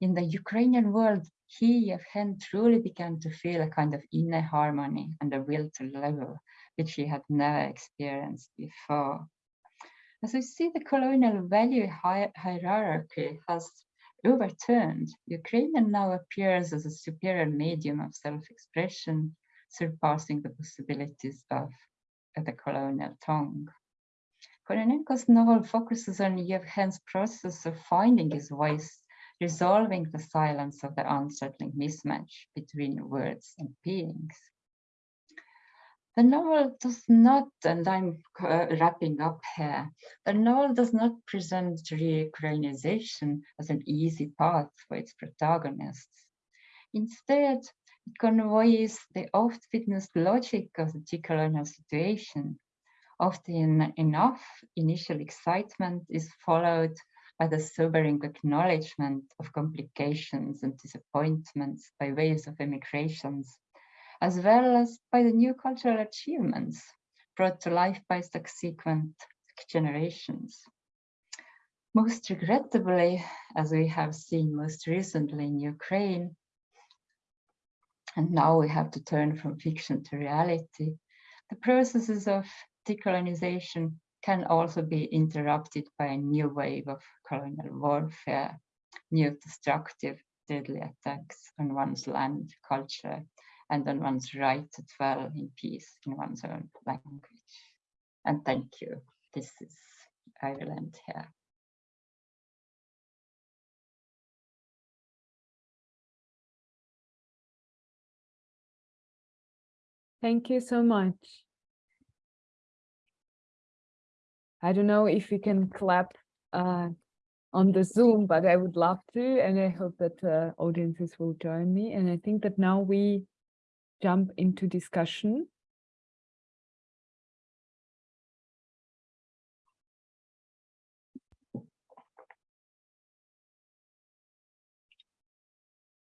in the Ukrainian world, he, Yevhen, truly began to feel a kind of inner harmony and a will to live, which he had never experienced before. As we see, the colonial value hi hierarchy has overturned, Ukrainian now appears as a superior medium of self-expression, surpassing the possibilities of the colonial tongue. Kononenko's novel focuses on Yevhen's process of finding his voice, resolving the silence of the unsettling mismatch between words and beings. The novel does not, and I'm uh, wrapping up here, the novel does not present re-Ukrainization as an easy path for its protagonists. Instead, it conveys the oft-witnessed logic of the decolonial situation. Often enough, initial excitement is followed by the sobering acknowledgement of complications and disappointments by waves of immigrations, as well as by the new cultural achievements brought to life by subsequent generations. Most regrettably, as we have seen most recently in Ukraine, and now we have to turn from fiction to reality, the processes of decolonization can also be interrupted by a new wave of colonial warfare, new destructive, deadly attacks on one's land, culture, and on one's right to dwell in peace in one's own language. And thank you. This is Ireland here. Thank you so much. I don't know if we can clap uh, on the Zoom, but I would love to, and I hope that uh, audiences will join me. And I think that now we jump into discussion.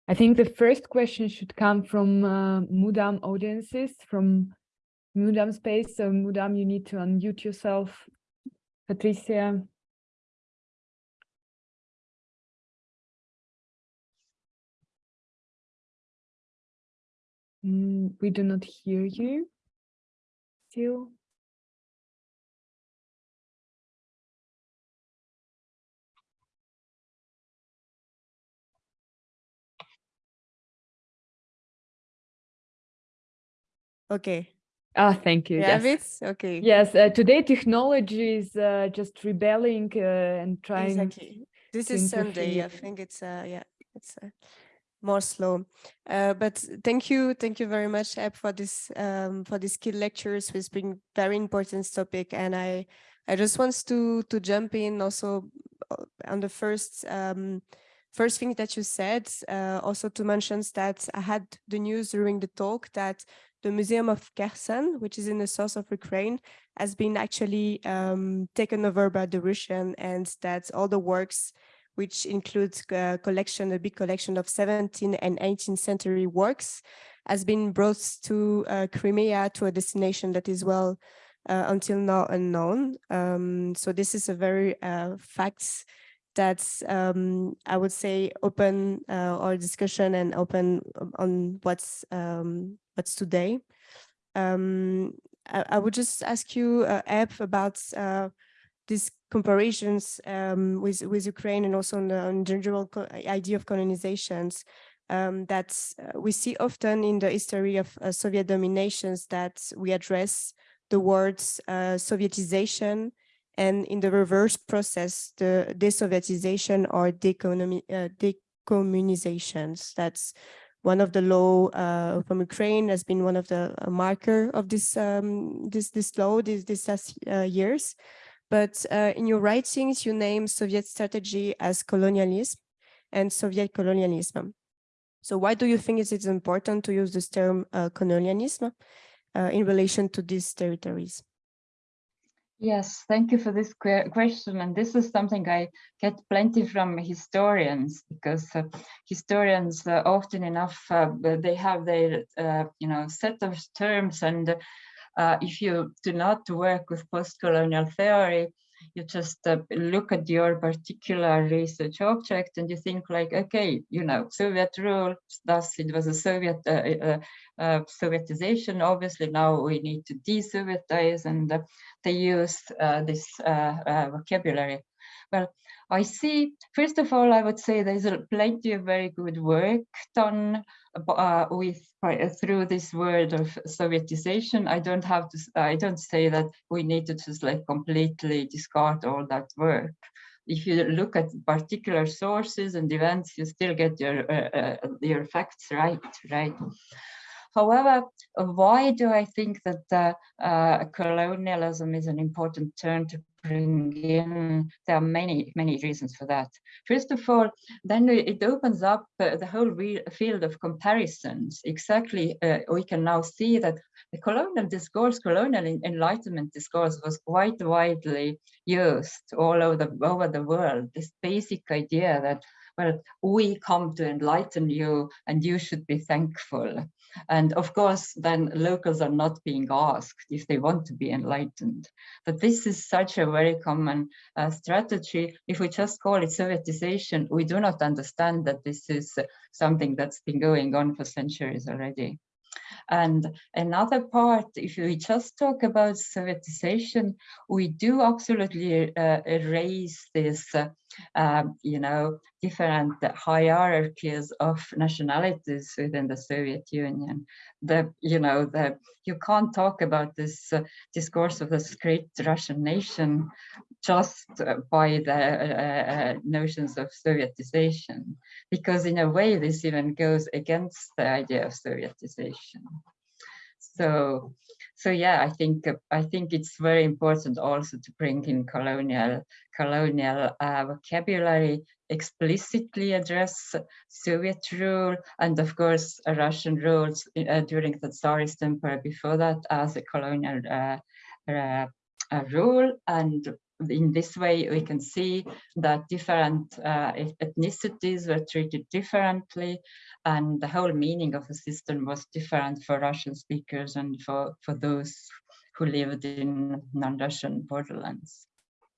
I think the first question should come from uh, Mudam audiences, from Mudam space. So Mudam, you need to unmute yourself. Patricia. Mm, we do not hear you still. Okay. Ah, thank you. You yes. Okay. Yes, uh, today technology is uh, just rebelling uh, and trying. Exactly. This is Sunday. I think it's uh yeah, it's uh, more slow. Uh, but thank you, thank you very much, Epp, for this um for these key lectures. It's been very important topic, and I I just want to to jump in also uh, on the first um first thing that you said. Uh, also to mention that I had the news during the talk that the Museum of Kherson, which is in the south of Ukraine, has been actually um, taken over by the Russian and that all the works, which includes a collection, a big collection of 17th and 18th century works, has been brought to uh, Crimea to a destination that is well uh, until now unknown. Um, so this is a very uh, facts that's um, I would say open uh, our discussion and open on what's um, what's today. Um, I, I, would just ask you, uh, about uh, these comparisons um, with with Ukraine and also on the on general idea of colonizations um, that uh, we see often in the history of uh, Soviet dominations that we address the words uh, Sovietization and in the reverse process, the desovietization or uh, decommunizations. That's one of the law uh, from Ukraine has been one of the uh, marker of this um, this this law this this last years. But uh, in your writings, you name Soviet strategy as colonialism and Soviet colonialism. So why do you think it is important to use this term uh, colonialism in relation to these territories? Yes, thank you for this question. And this is something I get plenty from historians because uh, historians uh, often enough, uh, they have their, uh, you know, set of terms. And uh, if you do not work with post-colonial theory, you just uh, look at your particular research object and you think like, okay, you know, Soviet rule, thus it was a Soviet uh, uh, uh Sovietization. Obviously, now we need to de-Sovietize, and uh, they use uh, this vocabulary. Well, I see, first of all, I would say there's plenty of very good work done uh, with uh, through this word of Sovietization. I don't have to, I don't say that we need to just like completely discard all that work. If you look at particular sources and events, you still get your uh, uh, your facts right, right? However, why do I think that uh, colonialism is an important term to bring in, there are many, many reasons for that. First of all, then it opens up uh, the whole field of comparisons. Exactly, uh, we can now see that the colonial discourse, colonial enlightenment discourse was quite widely used all over the, over the world. This basic idea that well, we come to enlighten you and you should be thankful. And of course, then locals are not being asked if they want to be enlightened. But this is such a very common uh, strategy. If we just call it Sovietization, we do not understand that this is something that's been going on for centuries already. And another part, if we just talk about Sovietization, we do absolutely uh, erase this, uh, um, you know, different hierarchies of nationalities within the Soviet Union. The, you know, the you can't talk about this uh, discourse of this great Russian nation just by the uh, uh, notions of Sovietization, because in a way this even goes against the idea of Sovietization. So, so yeah, I think I think it's very important also to bring in colonial colonial uh, vocabulary, explicitly address Soviet rule, and of course Russian rules uh, during the Tsarist Empire before that as a colonial uh, uh rule, and in this way, we can see that different uh, ethnicities were treated differently and the whole meaning of the system was different for Russian speakers and for, for those who lived in non-Russian borderlands.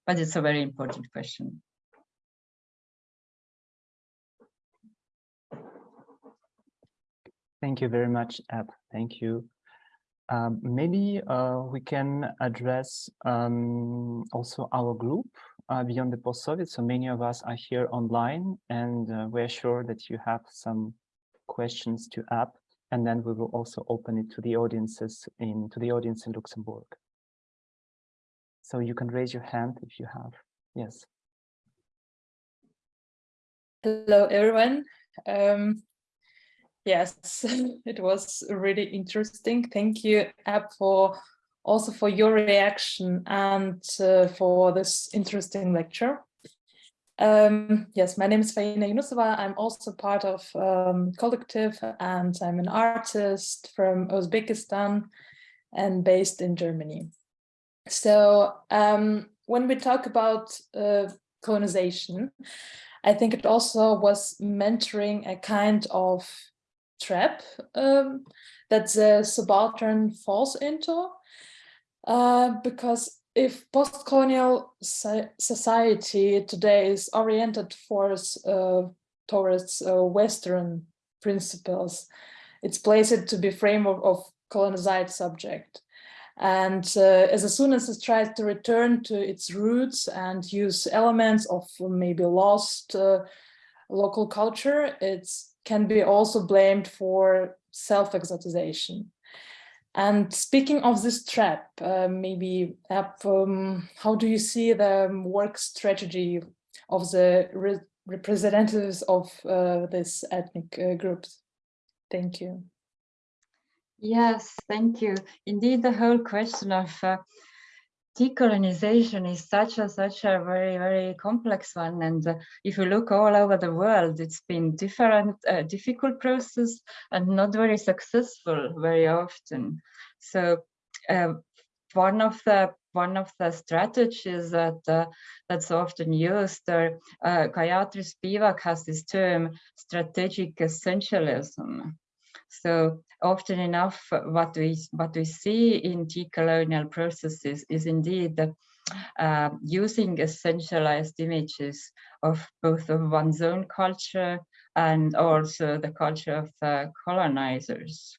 But it's a very important question. Thank you very much, Epp. Thank you. Um, maybe uh, we can address um, also our group uh, beyond the post-Soviet. So many of us are here online and uh, we're sure that you have some questions to Epp and then we will also open it to the audiences in to the audience in Luxembourg. So you can raise your hand if you have. Yes. Hello, everyone. Um, Yes, it was really interesting. Thank you, Epp, for also for your reaction and uh, for this interesting lecture. Um, yes, my name is Faina Yunusova. I'm also part of um, Collective and I'm an artist from Uzbekistan and based in Germany. So um, when we talk about uh, colonization, I think it also was mentoring a kind of trap um, that the subaltern falls into. Uh, because if post-colonial society today is oriented for, uh, towards uh, Western principles, it's placed to be framework of colonized subject. And uh, as soon as it tries to return to its roots and use elements of maybe lost uh, local culture, it's can be also blamed for self-exotization. And speaking of this trap, uh, maybe um, how do you see the work strategy of the re representatives of uh, this ethnic uh, groups? Thank you. Yes, thank you. Indeed, the whole question of uh, decolonization is such a such a very very complex one. And uh, if you look all over the world it's been different uh, difficult process and not very successful very often. So uh, one of the one of the strategies that uh, that's often used or uh, Gayatri Spivak has this term strategic essentialism so often enough, what we what we see in decolonial processes is indeed uh, using essentialized images of both of one's own culture and also the culture of the colonizers.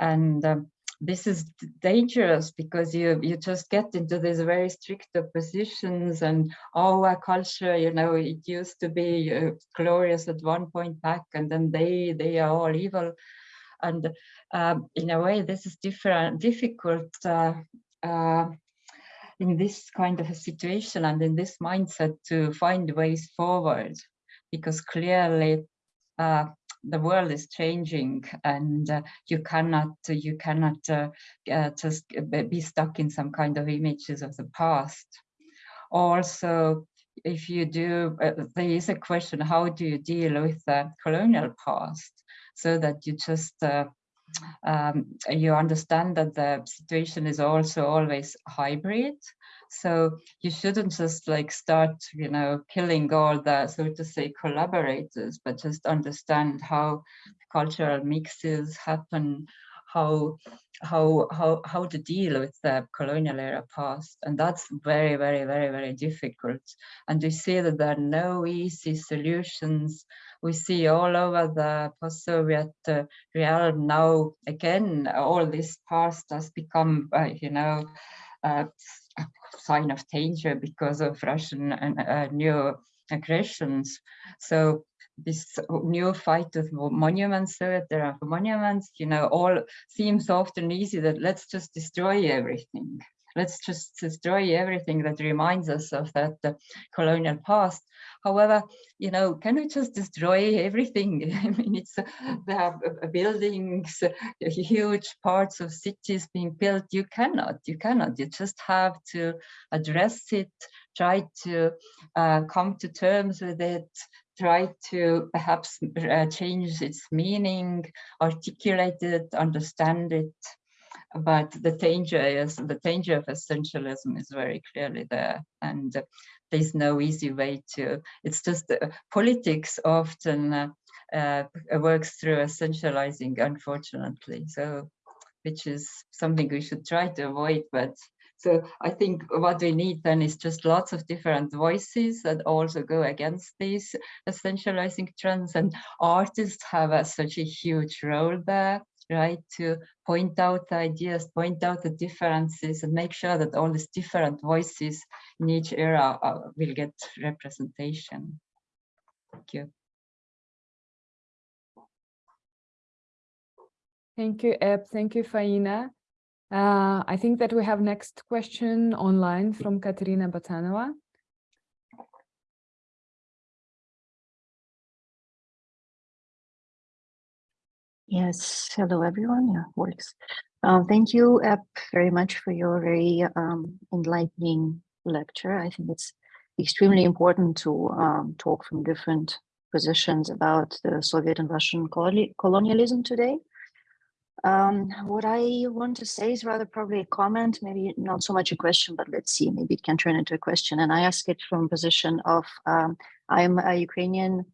And um, this is dangerous because you you just get into these very strict oppositions and our culture you know it used to be uh, glorious at one point back and then they they are all evil and um, in a way this is different difficult uh, uh, in this kind of a situation and in this mindset to find ways forward. Because clearly uh, the world is changing and uh, you cannot you cannot uh, uh, just be stuck in some kind of images of the past. Also if you do there is a question how do you deal with the colonial past so that you just uh, um, you understand that the situation is also always hybrid. So you shouldn't just like start, you know, killing all the, so to say, collaborators, but just understand how cultural mixes happen, how how how how to deal with the colonial era past and that's very very very very difficult and we see that there are no easy solutions we see all over the post-soviet uh, realm now again all this past has become uh, you know uh, a sign of danger because of russian and uh, new aggressions. So this new fight with monuments so there are monuments you know all seems often easy that let's just destroy everything let's just destroy everything that reminds us of that uh, colonial past. However you know can we just destroy everything? I mean it's uh, there are uh, buildings uh, huge parts of cities being built. You cannot you cannot. You just have to address it try to uh, come to terms with it try to perhaps uh, change its meaning, articulate it, understand it. But the danger is the danger of essentialism is very clearly there, and uh, there's no easy way to. It's just uh, politics often uh, uh, works through essentializing, unfortunately. So, which is something we should try to avoid, but so I think what we need then is just lots of different voices that also go against these essentializing trends and artists have a, such a huge role there right to point out the ideas point out the differences and make sure that all these different voices in each era uh, will get representation thank you Thank you, Epp. Thank you, Faina. Uh, I think that we have next question online from Katerina Botanova. Yes, hello everyone. Yeah, works. Uh, thank you Epp, very much for your very um, enlightening lecture. I think it's extremely important to um, talk from different positions about the Soviet and Russian colonialism today. Um, what I want to say is rather probably a comment, maybe not so much a question, but let's see, maybe it can turn into a question. And I ask it from position of, um, I'm a Ukrainian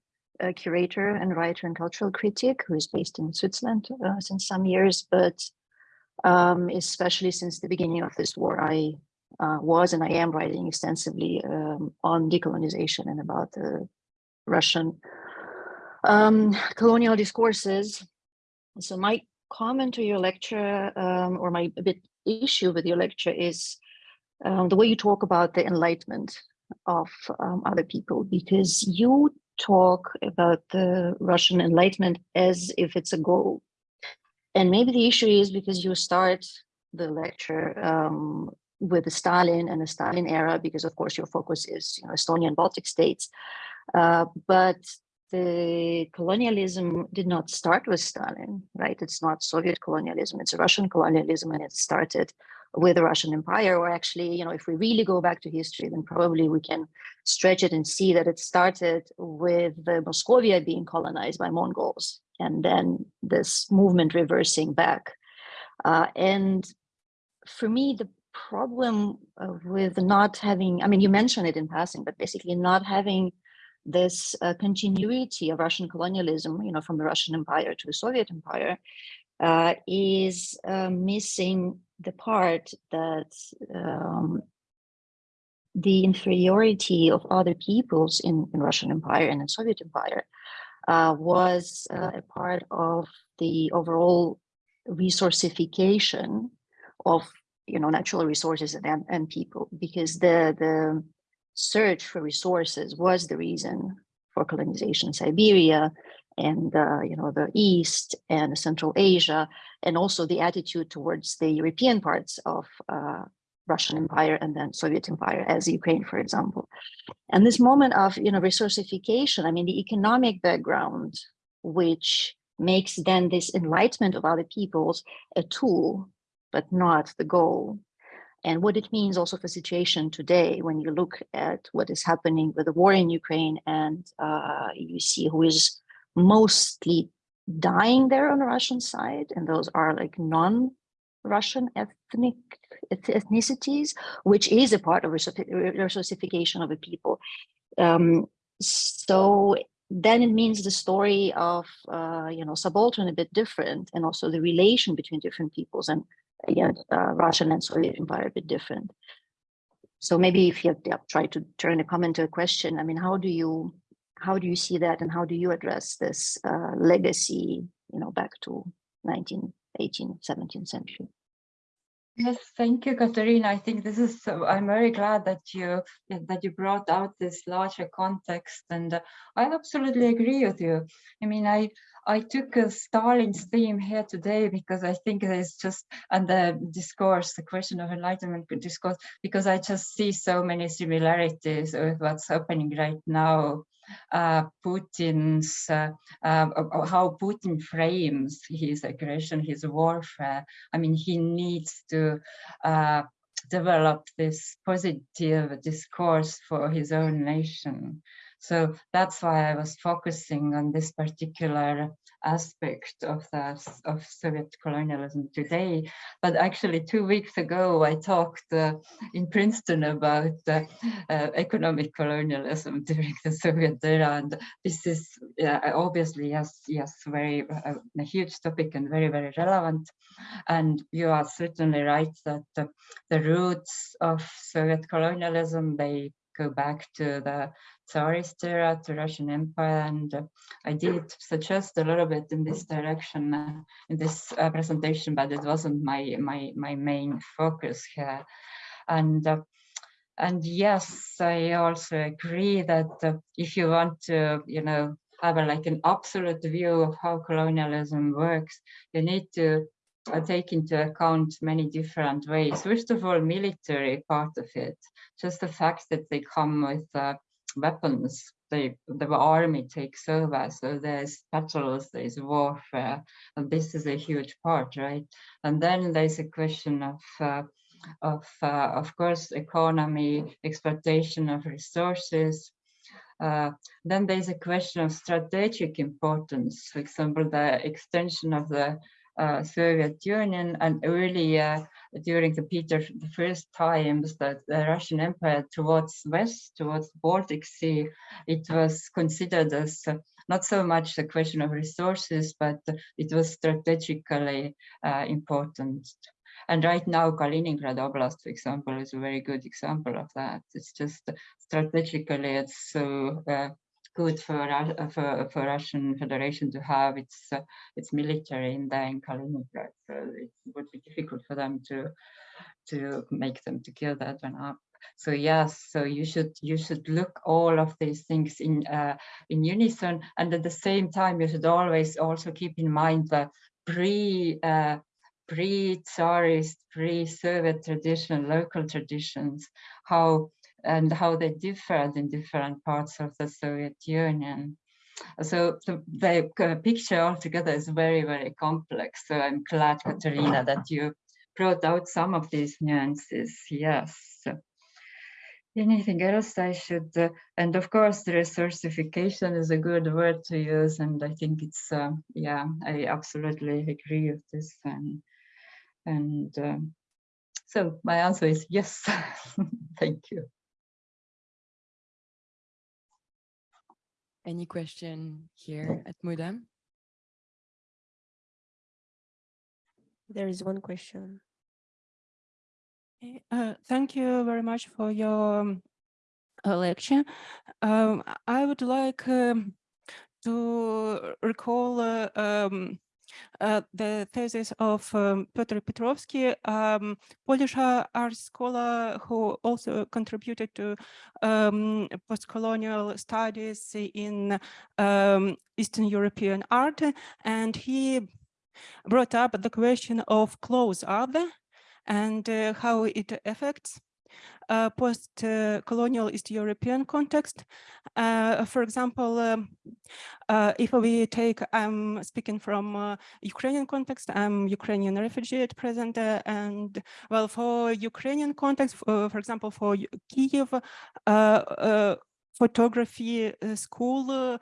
uh, curator and writer and cultural critic who is based in Switzerland uh, since some years, but um, especially since the beginning of this war, I uh, was and I am writing extensively um, on decolonization and about the Russian um, colonial discourses. So my comment to your lecture um, or my bit issue with your lecture is um, the way you talk about the enlightenment of um, other people, because you talk about the Russian enlightenment as if it's a goal. And maybe the issue is because you start the lecture um, with the Stalin and the Stalin era, because of course your focus is you know, Estonian Baltic states. Uh, but the colonialism did not start with Stalin, right? It's not Soviet colonialism, it's Russian colonialism, and it started with the Russian Empire, or actually, you know, if we really go back to history, then probably we can stretch it and see that it started with the Moscovia being colonized by Mongols, and then this movement reversing back. Uh, and for me, the problem uh, with not having, I mean, you mentioned it in passing, but basically not having this uh, continuity of Russian colonialism, you know, from the Russian Empire to the Soviet Empire, uh, is uh, missing the part that um, the inferiority of other peoples in, in Russian Empire and in Soviet Empire uh, was uh, a part of the overall resourcification of you know natural resources and, and people because the the search for resources was the reason for colonization in Siberia and uh, you know the East and Central Asia, and also the attitude towards the European parts of uh, Russian Empire and then Soviet Empire, as Ukraine, for example. And this moment of you know resourcification, I mean, the economic background, which makes then this enlightenment of other peoples a tool, but not the goal and what it means also for the situation today when you look at what is happening with the war in Ukraine and uh, you see who is mostly dying there on the Russian side and those are like non Russian ethnic ethnicities, which is a part of Russification of a people. Um, so then it means the story of uh, you know subaltern a bit different, and also the relation between different peoples and again uh, Russian and Soviet Empire a bit different. So maybe if you yeah, try to turn a comment to a question, I mean, how do you how do you see that, and how do you address this uh, legacy, you know, back to 19, 18, 17th century? Yes, thank you, Katerina. I think this is, so, I'm very glad that you that you brought out this larger context and uh, I absolutely agree with you. I mean, I I took a Stalin's theme here today because I think there's just, and the discourse, the question of enlightenment discourse, because I just see so many similarities with what's happening right now uh, Putin's, uh, uh, how Putin frames his aggression, his warfare. I mean, he needs to uh, develop this positive discourse for his own nation. So that's why I was focusing on this particular aspect of the of Soviet colonialism today. But actually, two weeks ago, I talked uh, in Princeton about uh, uh, economic colonialism during the Soviet era, and this is obviously yes, yes, very uh, a huge topic and very very relevant. And you are certainly right that the roots of Soviet colonialism they go back to the Tsarist era, to Russian Empire, and uh, I did suggest a little bit in this direction uh, in this uh, presentation, but it wasn't my my my main focus here. And uh, and yes, I also agree that uh, if you want to, you know, have a, like an absolute view of how colonialism works, you need to uh, take into account many different ways. First of all, military part of it, just the fact that they come with uh, weapons, they, the army takes over. So there's battles, there's warfare, and this is a huge part, right? And then there's a question of uh, of uh, of course economy, exploitation of resources, uh, then there's a question of strategic importance, for example, the extension of the uh, Soviet Union and earlier during the Peter the first times that the Russian Empire towards west, towards Baltic Sea, it was considered as uh, not so much a question of resources, but it was strategically uh, important. And right now, Kaliningrad Oblast, for example, is a very good example of that. It's just strategically, it's so uh, good for uh, for, for Russian Federation to have its uh, its military in there in Kaliningrad. So it would be difficult for them to to make them to kill that one up. So yes, so you should you should look all of these things in uh, in unison, and at the same time you should always also keep in mind the pre uh, pre-Tsarist, pre-Soviet tradition, local traditions, how and how they differed in different parts of the Soviet Union. So the, the picture altogether is very, very complex. So I'm glad, Katerina, that you brought out some of these nuances. Yes. Anything else I should, uh, and of course, the resourcification is a good word to use, and I think it's, uh, yeah, I absolutely agree with this. And, and um, so my answer is yes. Thank you. Any question here at Mudam? There is one question. Uh, thank you very much for your um, uh, lecture. Um, I would like um, to recall uh, um, uh, the thesis of um, Piotr Piotrowski, um, Polish art scholar who also contributed to um, post-colonial studies in Eastern European art. And he brought up the question of close art and uh, how it affects uh, post-colonial East European context. Uh, for example, um, uh, if we take, I'm speaking from Ukrainian context, I'm Ukrainian refugee at present, and well, for Ukrainian context, for example, for Kiev, photography school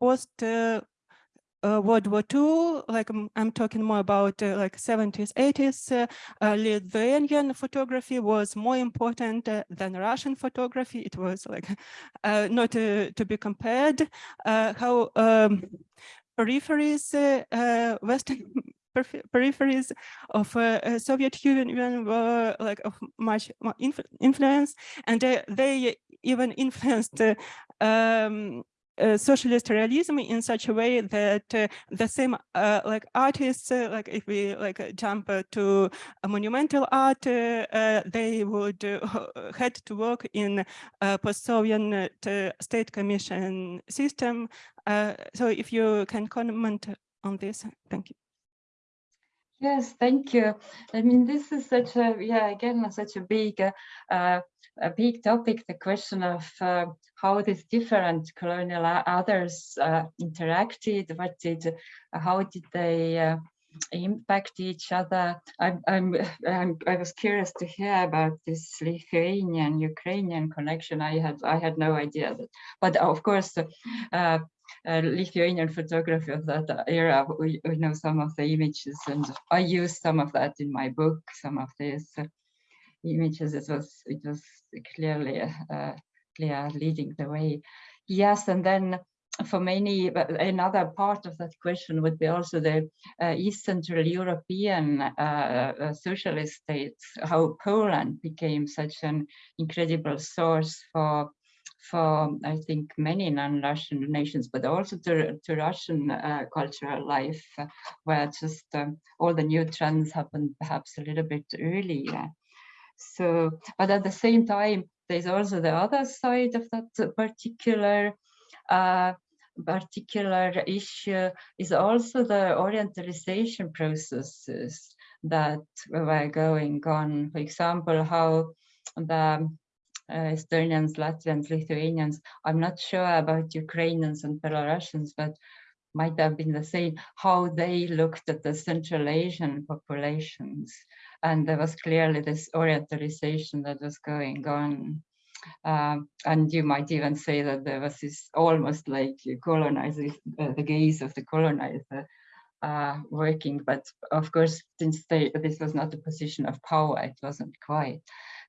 post uh, World War II, like I'm, I'm talking more about uh, like 70s, 80s, uh, uh, Lithuanian photography was more important uh, than Russian photography. It was like uh, not to, be compared. how um, peripheries, Western peripheries of uh, Soviet Union were like of much influence, and uh, they even influenced um, uh, socialist realism in such a way that uh, the same uh, like artists uh, like if we like uh, jump to monumental art they would had to work in post-soviet state commission system so if you can comment on this thank you Yes, thank you. I mean, this is such a, yeah, again, such a big, uh, a big topic, the question of uh, how these different colonial others uh, interacted, what did, how did they uh, impact each other. I'm, I'm, I'm, i was curious to hear about this Lithuanian Ukrainian connection. I had I had no idea that, but of course, uh, uh, Lithuanian photography of that era. We, we, know some of the images, and I used some of that in my book. Some of these uh, images. It was it was clearly clear leading the way. Yes, and then for many, another part of that question would be also the uh, East Central European uh, socialist states, how Poland became such an incredible source for for I think many non-Russian nations, but also to, to Russian uh, cultural life, uh, where just um, all the new trends happened perhaps a little bit earlier. So, but at the same time, there's also the other side of that particular uh, particular issue is also the orientalization processes that were going on. For example, how the uh, Estonians, Latvians, Lithuanians, I'm not sure about Ukrainians and Belarusians, but might have been the same, how they looked at the Central Asian populations. And there was clearly this orientalization that was going on. Um, and you might even say that there was this almost like colonizing uh, the gaze of the colonizer uh, working, but of course, since they, this was not a position of power, it wasn't quite.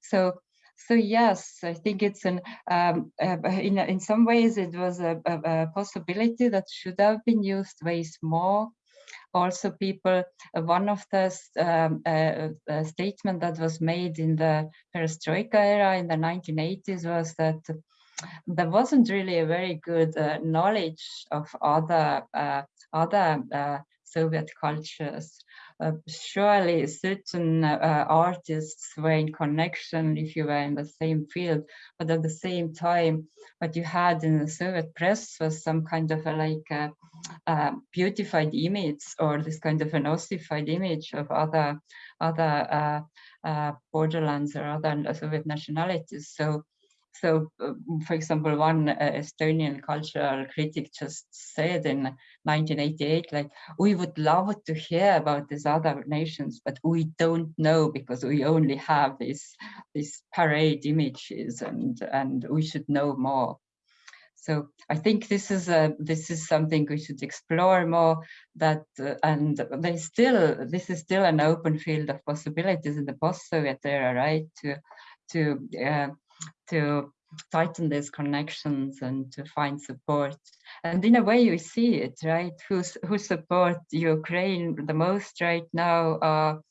So, so yes, I think it's an um, uh, in in some ways it was a, a, a possibility that should have been used ways more also people, uh, one of the um, uh, uh, statement that was made in the perestroika era in the 1980s was that there wasn't really a very good uh, knowledge of other uh, other uh, Soviet cultures uh, surely certain uh, artists were in connection if you were in the same field, but at the same time, what you had in the Soviet press was some kind of a like a, a beautified image or this kind of an ossified image of other other uh, uh, borderlands or other Soviet nationalities. So so, uh, for example, one uh, Estonian cultural critic just said in 1988, like, we would love to hear about these other nations, but we don't know because we only have these, these parade images and, and we should know more. So I think this is a this is something we should explore more. That uh, and they still this is still an open field of possibilities in the post-Soviet era, right? To to uh, to tighten these connections and to find support. And in a way you see it, right? Who support Ukraine the most right now are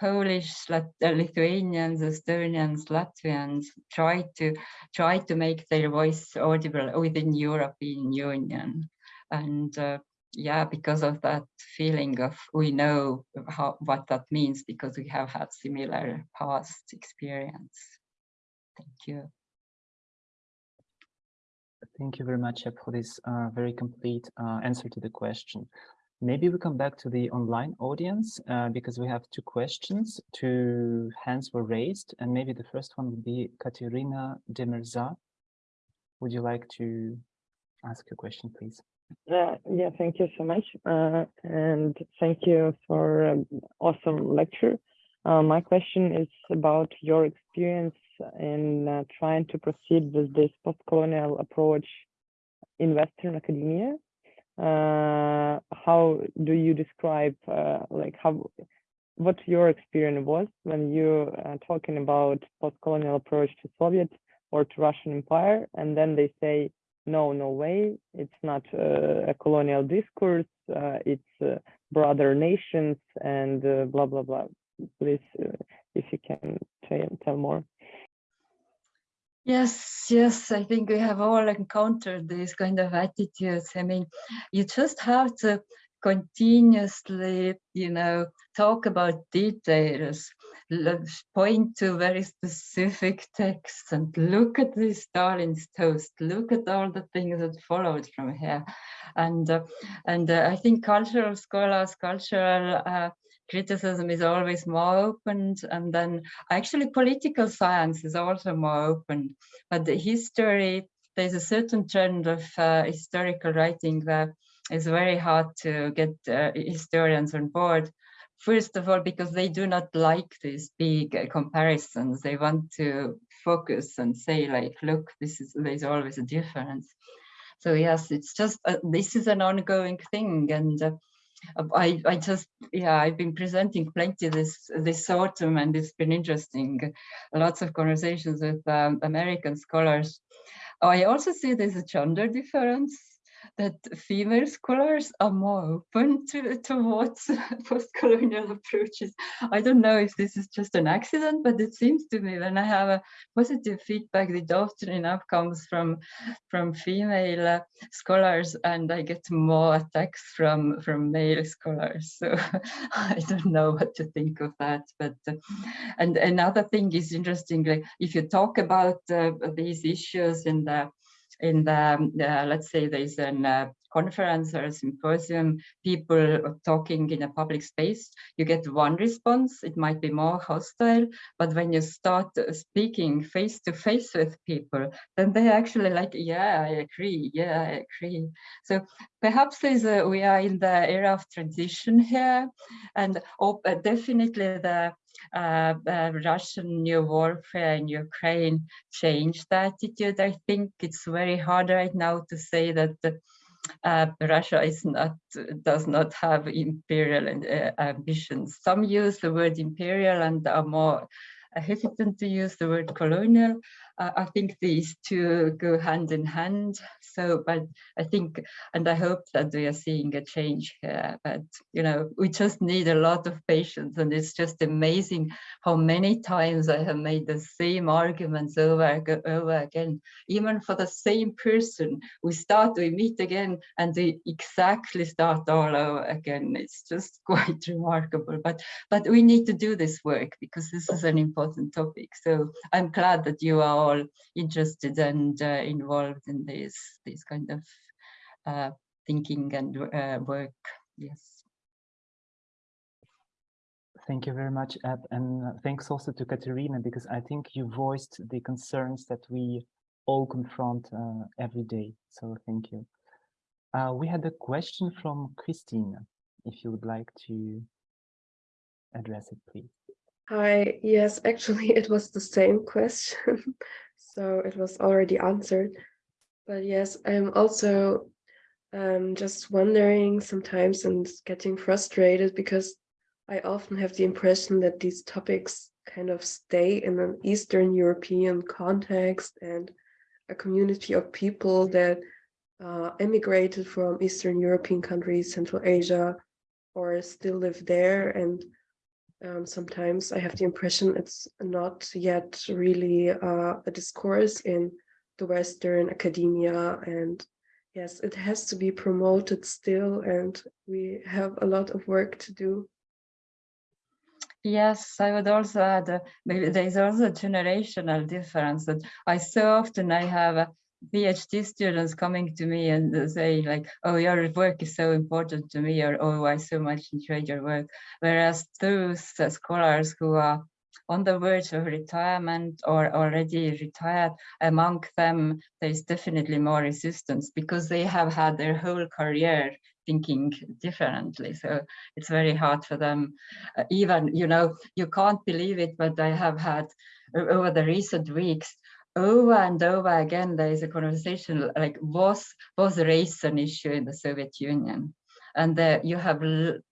Polish, uh, Lithuanians, Estonians, Latvians try to try to make their voice audible within European Union. And uh, yeah, because of that feeling of we know how what that means because we have had similar past experience. Thank you. Thank you very much for this uh, very complete uh, answer to the question. Maybe we come back to the online audience uh, because we have two questions. Two hands were raised, and maybe the first one would be Katerina Demirza. Would you like to ask your question, please? Uh, yeah, thank you so much. Uh, and thank you for an awesome lecture. Uh, my question is about your experience in uh, trying to proceed with this post-colonial approach in Western academia. uh, how do you describe uh, like how what your experience was when you uh, talking about post-colonial approach to Soviet or to Russian Empire, and then they say, no, no way, it's not uh, a colonial discourse, it's brother nations and blah, blah, blah. Please, uh, if you can tell more. Yes, yes, I think we have all encountered these kind of attitudes. I mean, you just have to continuously, you know, talk about details, point to very specific texts and look at the Stalin's toast, look at all the things that followed from here. And, uh, and uh, I think cultural scholars, cultural uh, criticism is always more open and then actually political science is also more open. But the history there's a certain trend of uh, historical writing that is very hard to get uh, historians on board. First of all because they do not like these big uh, comparisons. They want to focus and say like look this is there's always a difference. So yes it's just uh, this is an ongoing thing and uh, I, I just, yeah, I've been presenting plenty this this autumn and it's been interesting. Lots of conversations with um, American scholars. I also see there's a gender difference that female scholars are more open to, towards post-colonial approaches. I don't know if this is just an accident, but it seems to me when I have a positive feedback, it often enough comes from from female uh, scholars, and I get more attacks from from male scholars. So I don't know what to think of that. But uh, and another thing is interestingly, if you talk about uh, these issues in the in the, uh, let's say there's an uh, conference or a symposium, people talking in a public space, you get one response, it might be more hostile, but when you start speaking face to face with people, then they're actually like, yeah, I agree, yeah, I agree. So perhaps there's a, we are in the era of transition here, and oh, definitely the uh, uh, Russian new warfare in Ukraine changed the attitude. I think it's very hard right now to say that uh, Russia is not does not have imperial uh, ambitions. Some use the word imperial and are more hesitant to use the word colonial I think these two go hand in hand. So, but I think, and I hope that we are seeing a change here, but, you know, we just need a lot of patience and it's just amazing how many times I have made the same arguments over, and over again, even for the same person. We start, we meet again and we exactly start all over again. It's just quite remarkable, but, but we need to do this work because this is an important topic. So I'm glad that you are all interested and uh, involved in this this kind of uh, thinking and uh, work. Yes. Thank you very much, and thanks also to Katerina, because I think you voiced the concerns that we all confront uh, every day. So thank you. Uh, we had a question from Christine, if you would like to address it, please. Hi, yes, actually it was the same question, so it was already answered. But yes, I'm also um, just wondering sometimes and getting frustrated because I often have the impression that these topics kind of stay in an Eastern European context and a community of people that uh, emigrated from Eastern European countries, Central Asia, or still live there and um, sometimes I have the impression it's not yet really uh, a discourse in the Western academia. And yes, it has to be promoted still, and we have a lot of work to do. Yes, I would also add, uh, maybe there's also a generational difference that I so often I have PhD students coming to me and say like, oh, your work is so important to me, or oh, I so much enjoyed your work. Whereas those uh, scholars who are on the verge of retirement or already retired, among them, there's definitely more resistance because they have had their whole career thinking differently. So it's very hard for them. Uh, even, you know, you can't believe it, but I have had over the recent weeks, over and over again, there is a conversation like was, was race an issue in the Soviet Union? And uh, you have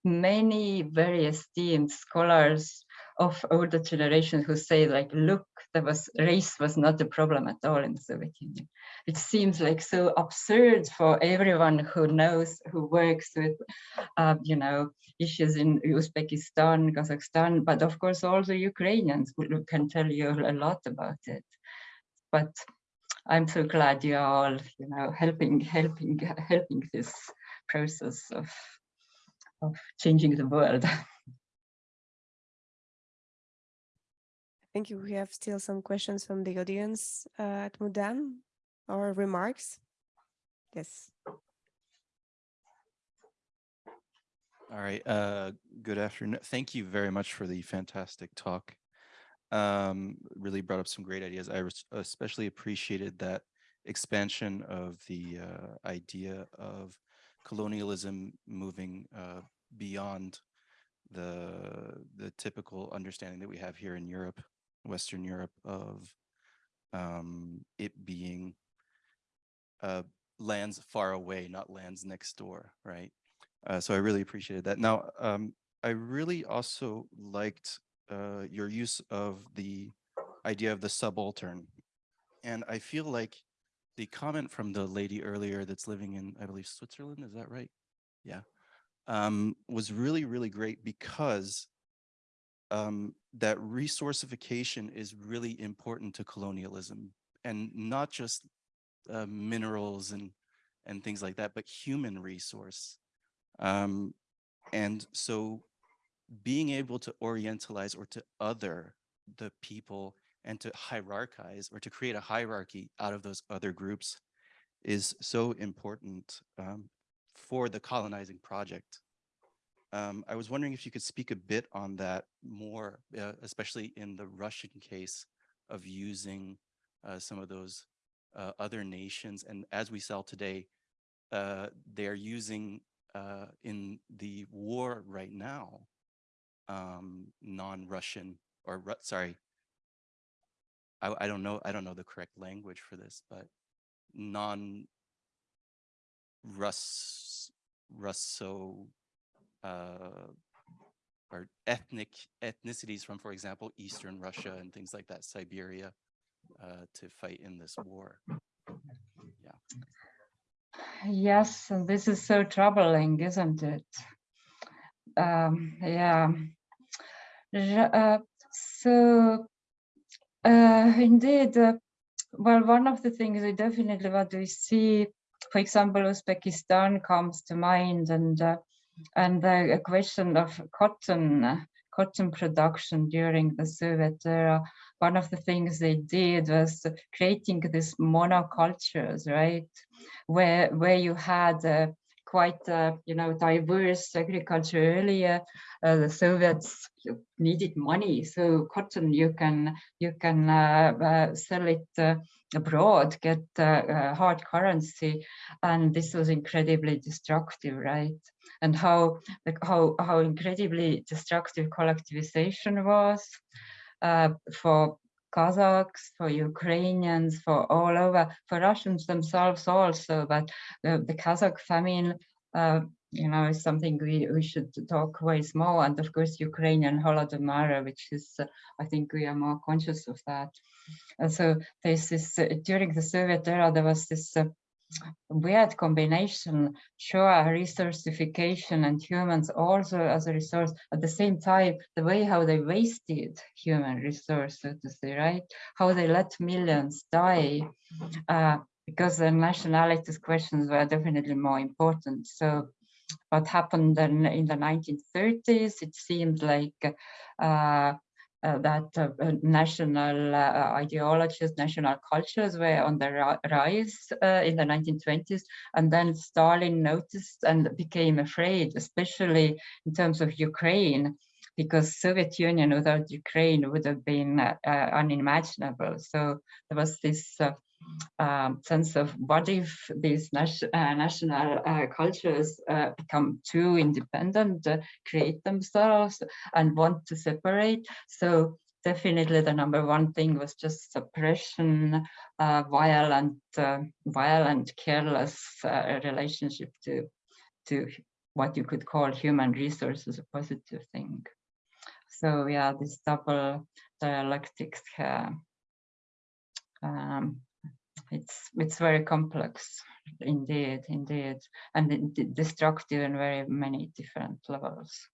many very esteemed scholars of older generations who say like, look, there was race was not a problem at all in the Soviet Union. It seems like so absurd for everyone who knows, who works with, uh, you know, issues in Uzbekistan, Kazakhstan, but of course also Ukrainians who can tell you a lot about it. But I'm so glad you are all, you know, helping, helping, helping this process of, of changing the world. Thank you. We have still some questions from the audience uh, at Mudam or remarks. Yes. All right. Uh, good afternoon. Thank you very much for the fantastic talk. Um, really brought up some great ideas. I especially appreciated that expansion of the uh, idea of colonialism moving uh, beyond the the typical understanding that we have here in Europe Western Europe of um, it being uh, lands far away, not lands next door, right? Uh, so I really appreciated that. Now, um, I really also liked uh, your use of the idea of the subaltern. And I feel like the comment from the lady earlier that's living in, I believe, Switzerland, is that right? Yeah, um, was really, really great because um, that resourcification is really important to colonialism and not just uh, minerals and and things like that, but human resource. Um, and so being able to orientalize or to other the people and to hierarchize or to create a hierarchy out of those other groups is so important um, for the colonizing project. Um, I was wondering if you could speak a bit on that more, uh, especially in the Russian case of using uh, some of those uh, other nations. And as we saw today, uh, they are using uh, in the war right now, um, non-Russian or sorry, I, I don't know, I don't know the correct language for this, but non-Russ, Russo uh, or ethnic ethnicities from, for example, Eastern Russia and things like that, Siberia, uh, to fight in this war. Yeah. Yes, this is so troubling, isn't it? Um, yeah. So, uh, indeed, uh, well, one of the things we definitely what we see, for example, Uzbekistan comes to mind, and uh, and the question of cotton cotton production during the Soviet era, one of the things they did was creating these monocultures, right? Where where you had uh, quite uh, you know diverse agriculture earlier. Uh, the Soviets needed money, so cotton you can you can uh, uh sell it uh, abroad, get uh, hard currency, and this was incredibly destructive, right? And how like how how incredibly destructive collectivization was for Kazakhs, for Ukrainians, for all over, for Russians themselves also, but the, the Kazakh famine, uh, you know, is something we, we should talk ways more. And of course, Ukrainian Holodomor, which is, uh, I think we are more conscious of that. And so there's this, uh, during the Soviet era, there was this uh, weird combination, sure, resourcification and humans also as a resource. At the same time, the way how they wasted human resource, so to say, right? How they let millions die uh, because the nationalities questions were definitely more important. So what happened then in the 1930s, it seemed like uh, uh, that uh, uh, national ideologies, national cultures were on the rise in the 1920s. And then Stalin noticed and became afraid, especially in terms of Ukraine, because Soviet Union without Ukraine would have been uh, unimaginable. So there was this uh, um, sense of what if these nas uh, national uh, cultures uh, become too independent, uh, create themselves and want to separate. So definitely the number one thing was just suppression, uh, violent, uh, violent, careless uh, relationship to to what you could call human resources, a positive thing. So yeah, this double dialectics, uh, um, it's it's very complex indeed, indeed, and destructive in very many different levels.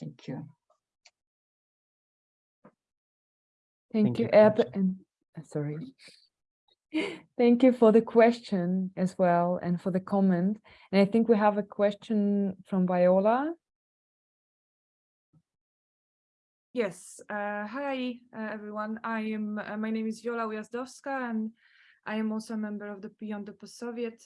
Thank you. Thank, Thank you, Epp, and uh, sorry. Thank you for the question as well and for the comment. And I think we have a question from Viola. Yes. Uh, hi, uh, everyone. I am. Uh, my name is Viola Ujazdowska, and I am also a member of the Beyond the Post-Soviet.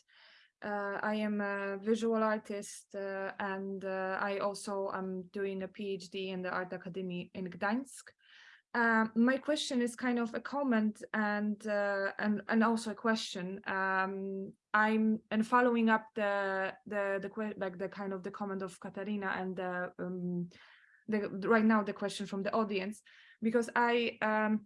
Uh, I am a visual artist, uh, and uh, I also am doing a PhD in the Art Academy in Gdańsk. Um, my question is kind of a comment and and and also a question. Um, I'm and following up the the the like the kind of the comment of Katarina and the, um, the right now the question from the audience because I um,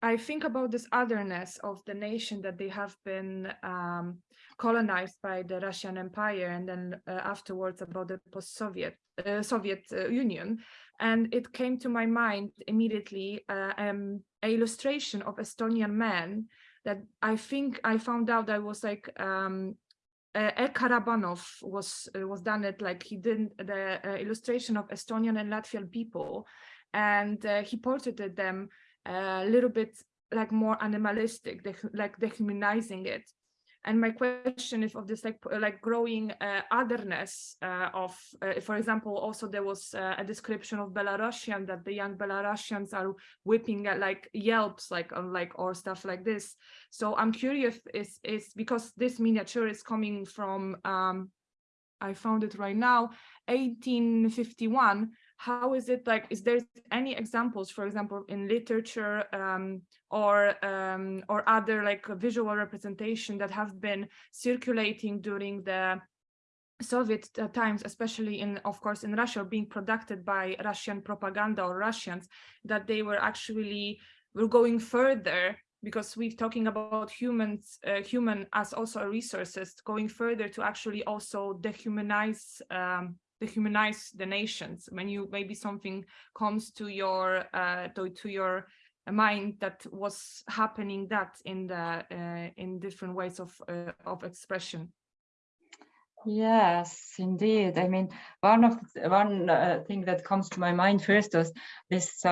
I think about this otherness of the nation that they have been um, colonized by the Russian Empire and then uh, afterwards about the post-Soviet uh, Soviet uh, Union. And it came to my mind immediately uh, um, a illustration of Estonian man that I think I found out I was like um, uh, Karabanov was uh, was done it like he did the uh, illustration of Estonian and Latvian people and uh, he portraited them a little bit like more animalistic like dehumanizing it and my question is of this like like growing uh, otherness uh, of, uh, for example, also there was uh, a description of Belarusian that the young Belarusians are whipping at like yelps, like on like or stuff like this. So I'm curious, is is because this miniature is coming from, um, I found it right now, 1851 how is it like is there any examples for example in literature um, or um, or other like visual representation that have been circulating during the Soviet uh, times, especially in, of course, in Russia, being produced by Russian propaganda or Russians, that they were actually were going further? Because we're talking about humans, uh, human as also a resources, going further to actually also dehumanize um, dehumanize the nations. When you maybe something comes to your uh, to, your mind that was happening that in the uh, in different ways of uh, of expression. Yes indeed. I mean one of one uh, thing that comes to my mind first was this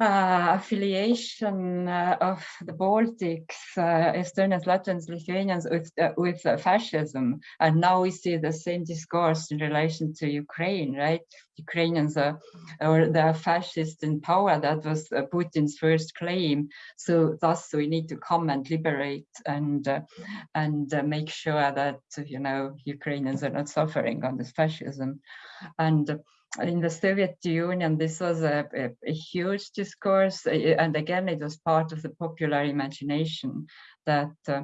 uh, affiliation uh, of the Baltics, uh, Estonians, Latvians, Lithuanians with uh, with uh, fascism, and now we see the same discourse in relation to Ukraine, right? Ukrainians are or the fascist in power. That was uh, Putin's first claim. So thus we need to come and liberate and and make sure that you know Ukrainians are not suffering on this fascism, and in the Soviet Union, this was a, a, a, huge discourse. And again, it was part of the popular imagination that uh,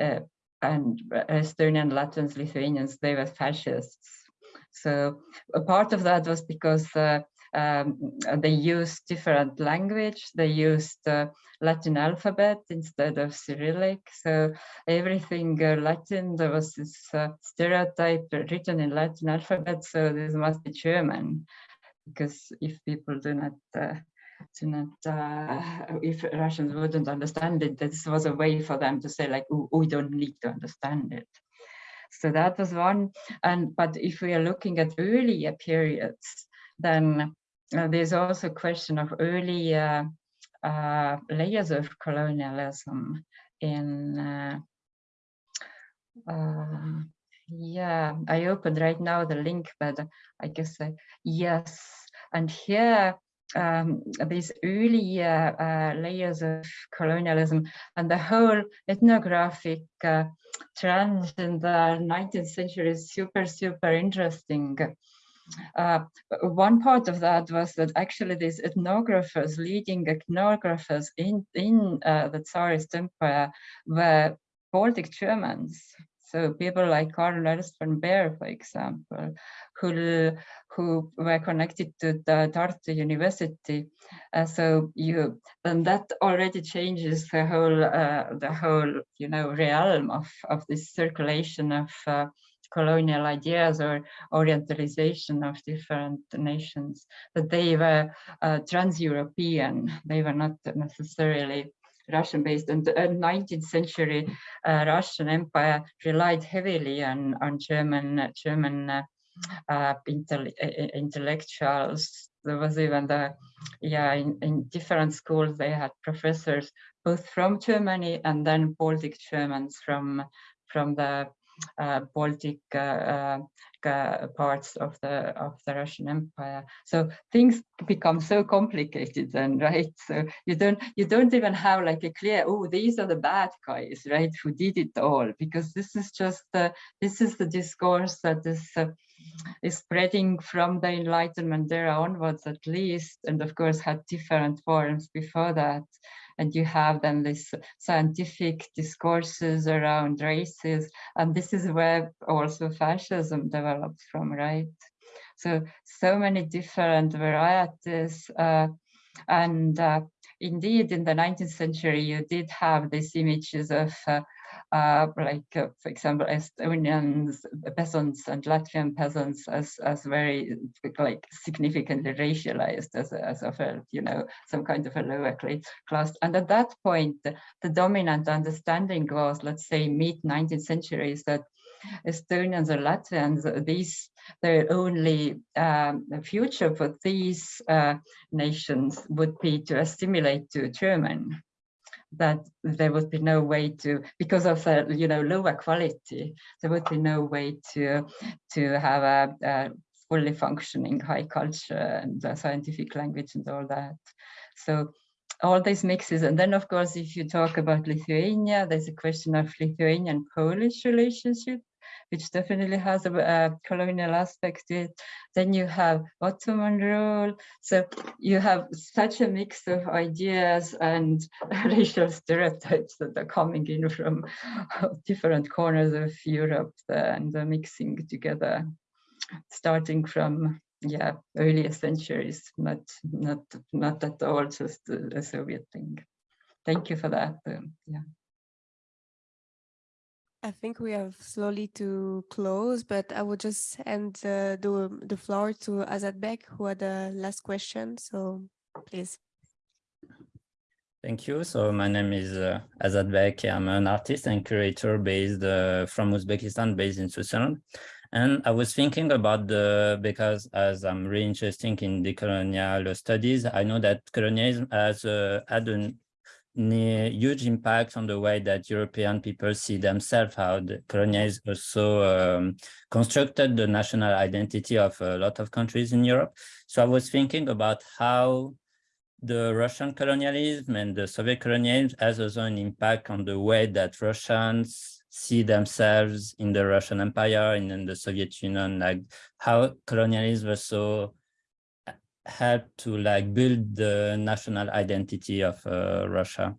uh, and Estonian, Latvians, Lithuanians, they were fascists. So a part of that was because uh, um, they used different language. They used uh, Latin alphabet instead of Cyrillic. So everything uh, Latin, there was this uh, stereotype written in Latin alphabet. So this must be German, because if people do not uh, do not, uh, if Russians wouldn't understand it, this was a way for them to say like, oh, we don't need to understand it. So that was one. And but if we are looking at earlier periods, then uh, there's also a question of early uh, uh, layers of colonialism in uh, um, yeah i opened right now the link but i guess uh, yes. And here um, these early layers of colonialism and the whole ethnographic trend in the 19th century is super super interesting uh, one part of that was that actually these ethnographers, leading ethnographers in, in uh, the Tsarist Empire were Baltic Germans. So people like Karl Ernst von Baer, for example, who who were connected to the Tartu University. Uh, so you and that already changes the whole uh, the whole you know realm of of this circulation of uh, colonial ideas or orientalization of different nations. But they were uh, trans-European. They were not necessarily Russian based and the 19th century uh, Russian Empire relied heavily on on German German uh, uh, intellectuals. There was even the yeah in, in different schools they had professors both from Germany and then Baltic Germans from from the uh, Baltic uh, uh, parts of the of the Russian Empire. So things become so complicated then, right? So you don't you don't even have like a clear oh these are the bad guys, right? Who did it all? Because this is just this is the discourse that uh, is spreading from the Enlightenment era onwards at least, and of course had different forms before that. And you have then this scientific discourses around races and this is where also fascism developed from right? So so many different varieties uh, and uh, indeed in the 19th century you did have these images of uh, like, uh, for example, Estonians, peasants and Latvian peasants as, as very like significantly racialized as, as of a, you know, some kind of a lower class. And at that point, the, the dominant understanding was, let's say, mid 19th century is that Estonians or Latvians, these their only um, future for these uh, nations would be to assimilate to German that there would be no way to because of the you know lower quality there would be no way to to have a, a fully functioning high culture and scientific language and all that. So all these mixes and then of course if you talk about lithuania there's a question of lithuanian polish relationship which definitely has a, a colonial aspect to it. Then you have Ottoman rule. So you have such a mix of ideas and racial stereotypes that are coming in from different corners of Europe and they're mixing together, starting from yeah earlier centuries not not not at all just a, soviet thing thank you for that um, yeah I think we have slowly to close, but I would just hand uh, the, the floor to Azadbek, who had the last question. So please. Thank you. So my name is uh, Azadbek. I'm an artist and curator based uh, from Uzbekistan, based in Switzerland. And I was thinking about the, because as I'm really interested in decolonial studies, I know that colonialism has uh, had an huge impact on the way that European people see themselves, how the colonialism also um, constructed the national identity of a lot of countries in Europe. So I was thinking about how the Russian colonialism and the Soviet colonialism has also an impact on the way that Russians see themselves in the Russian Empire and in the Soviet Union, like how colonialism also help to like build the national identity of uh, Russia?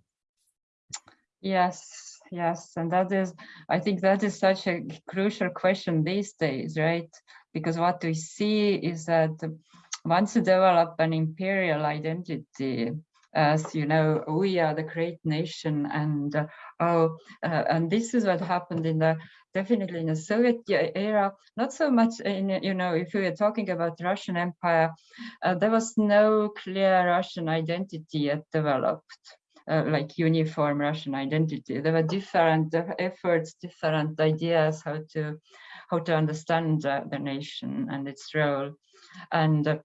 Yes, yes, and that is, I think that is such a crucial question these days, right? Because what we see is that once you develop an imperial identity, as you know, we are the great nation, and uh, oh, uh, and this is what happened in the definitely in the Soviet era. Not so much in you know, if we are talking about Russian Empire, uh, there was no clear Russian identity yet developed. Uh, like uniform Russian identity. There were different efforts, different ideas how to how to understand uh, the nation and its role. And uh,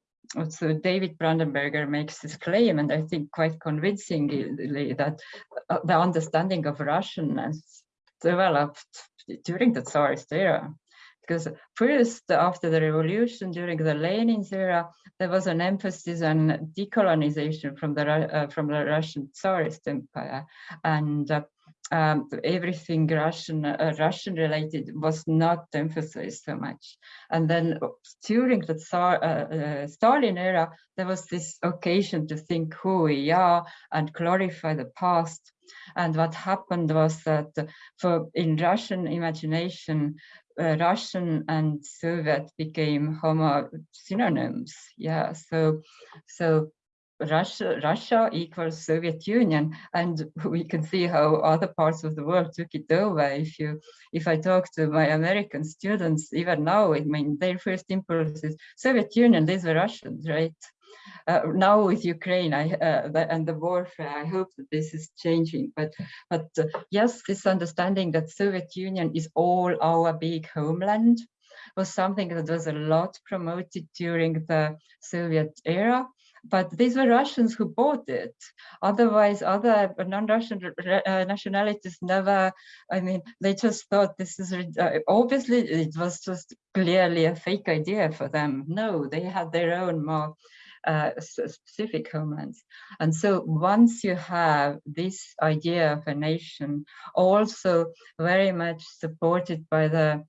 so David Brandenberger makes this claim, and I think quite convincingly, that uh, the understanding of Russianness developed during the Tsarist era. Because first, after the revolution, during the Lenin's era, there was an emphasis on decolonization from the uh, from the Russian Tsarist Empire, and uh, um, everything Russian uh, Russian related was not emphasized so much. And then during the Tsar, uh, uh, Stalin era, there was this occasion to think who we are and glorify the past. And what happened was that for in Russian imagination, uh, Russian and Soviet became homo synonyms. Yeah, so so Russia, Russia equals Soviet Union, and we can see how other parts of the world took it over. If you, if I talk to my American students, even now, I mean, their first impulse is Soviet Union. These were Russians, right? Uh, now with Ukraine I, uh, the, and the warfare, I hope that this is changing. But, but uh, yes, this understanding that Soviet Union is all our big homeland was something that was a lot promoted during the Soviet era but these were Russians who bought it. Otherwise, other non-Russian uh, nationalities never, I mean, they just thought this is, uh, obviously it was just clearly a fake idea for them. No, they had their own more uh, specific homelands. And so once you have this idea of a nation, also very much supported by the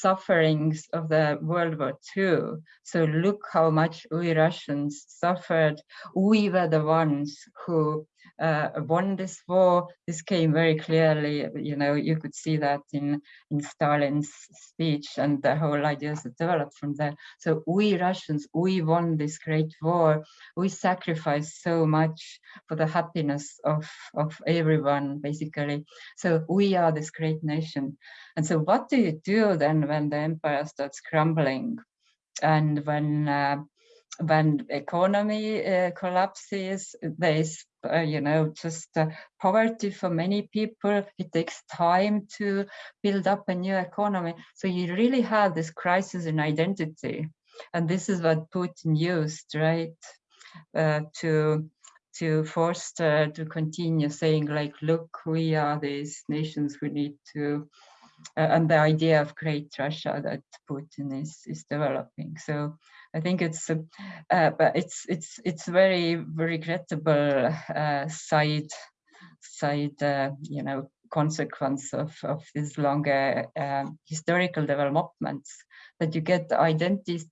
sufferings of the World War II. So look how much we Russians suffered. We were the ones who uh, won this war. This came very clearly, you know, you could see that in, in Stalin's speech and the whole ideas that developed from there. So we Russians, we won this great war. We sacrificed so much for the happiness of, of everyone, basically. So we are this great nation. And so what do you do then when the empire starts crumbling? And when uh, when economy uh, collapses, there's, uh, you know, just uh, poverty for many people. It takes time to build up a new economy. So you really have this crisis in identity. And this is what Putin used, right? Uh, to to foster to continue saying like, look, we are these nations who need to uh, and the idea of great Russia that Putin is is developing. So I think it's uh, uh, but it's it's it's very regrettable uh, side side uh, you know consequence of of these longer um, historical developments that you get identities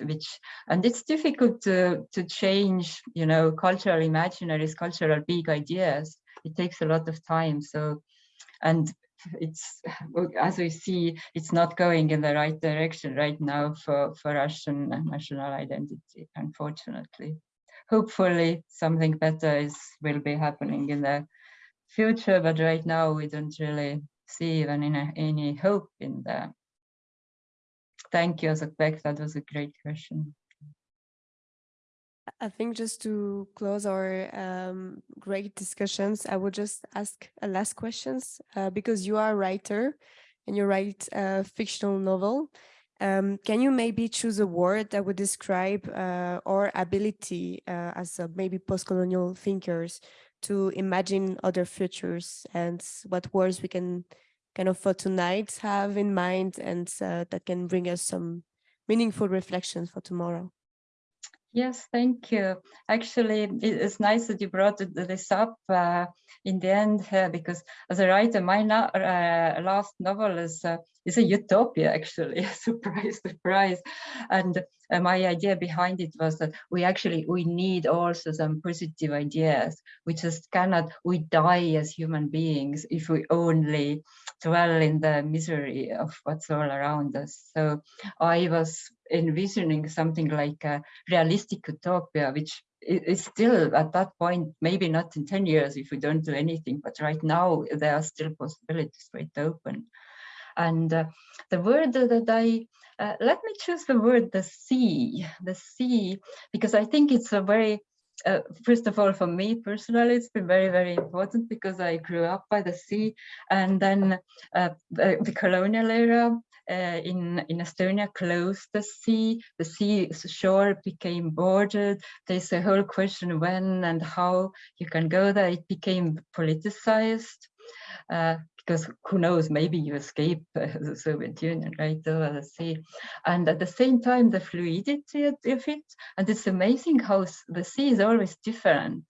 which and it's difficult to to change you know cultural imaginaries cultural big ideas. It takes a lot of time so and it's as we see it's not going in the right direction right now for for russian national identity unfortunately hopefully something better is will be happening in the future but right now we don't really see even any, any hope in that thank you Azatbek. that was a great question I think just to close our um, great discussions, I would just ask a last questions uh, because you are a writer and you write a fictional novel. Um, can you maybe choose a word that would describe uh, our ability uh, as maybe post-colonial thinkers to imagine other futures and what words we can kind of for tonight have in mind and uh, that can bring us some meaningful reflections for tomorrow? Yes, thank you. Actually, it's nice that you brought this up uh, in the end uh, because as a writer, my no uh, last novel is uh, is a utopia, actually. surprise, surprise. And uh, my idea behind it was that we actually we need also some positive ideas. We just cannot. We die as human beings if we only dwell in the misery of what's all around us. So I was envisioning something like a realistic utopia, which is still at that point, maybe not in 10 years if we don't do anything, but right now there are still possibilities right open. And uh, the word that I, uh, let me choose the word the sea, the sea, because I think it's a very uh, first of all, for me personally, it's been very, very important because I grew up by the sea. And then uh, the, the, colonial era uh, in, in Estonia closed the sea. The sea shore became bordered. There's a whole question when and how you can go there. It became politicized. Uh, because who knows, maybe you escape uh, the Soviet Union, right, over the sea. And at the same time, the fluidity of it, and it's amazing how the sea is always different.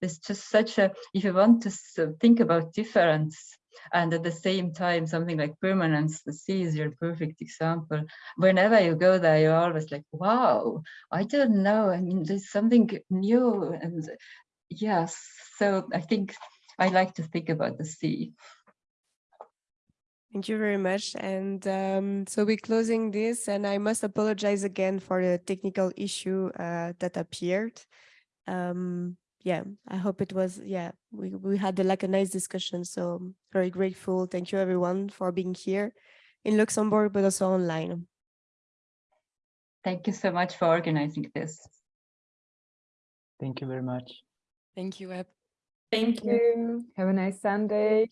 There's just such a, if you want to think about difference, and at the same time, something like permanence, the sea is your perfect example. Whenever you go there, you're always like, wow, I don't know. I mean, there's something new. And yes, so I think I like to think about the sea. Thank you very much. And um, so we're closing this, and I must apologize again for the technical issue uh, that appeared. Um, yeah, I hope it was, yeah, we, we had like a nice discussion. So very grateful. Thank you everyone for being here in Luxembourg, but also online. Thank you so much for organizing this. Thank you very much. Thank you, Web. Thank you. Have a nice Sunday.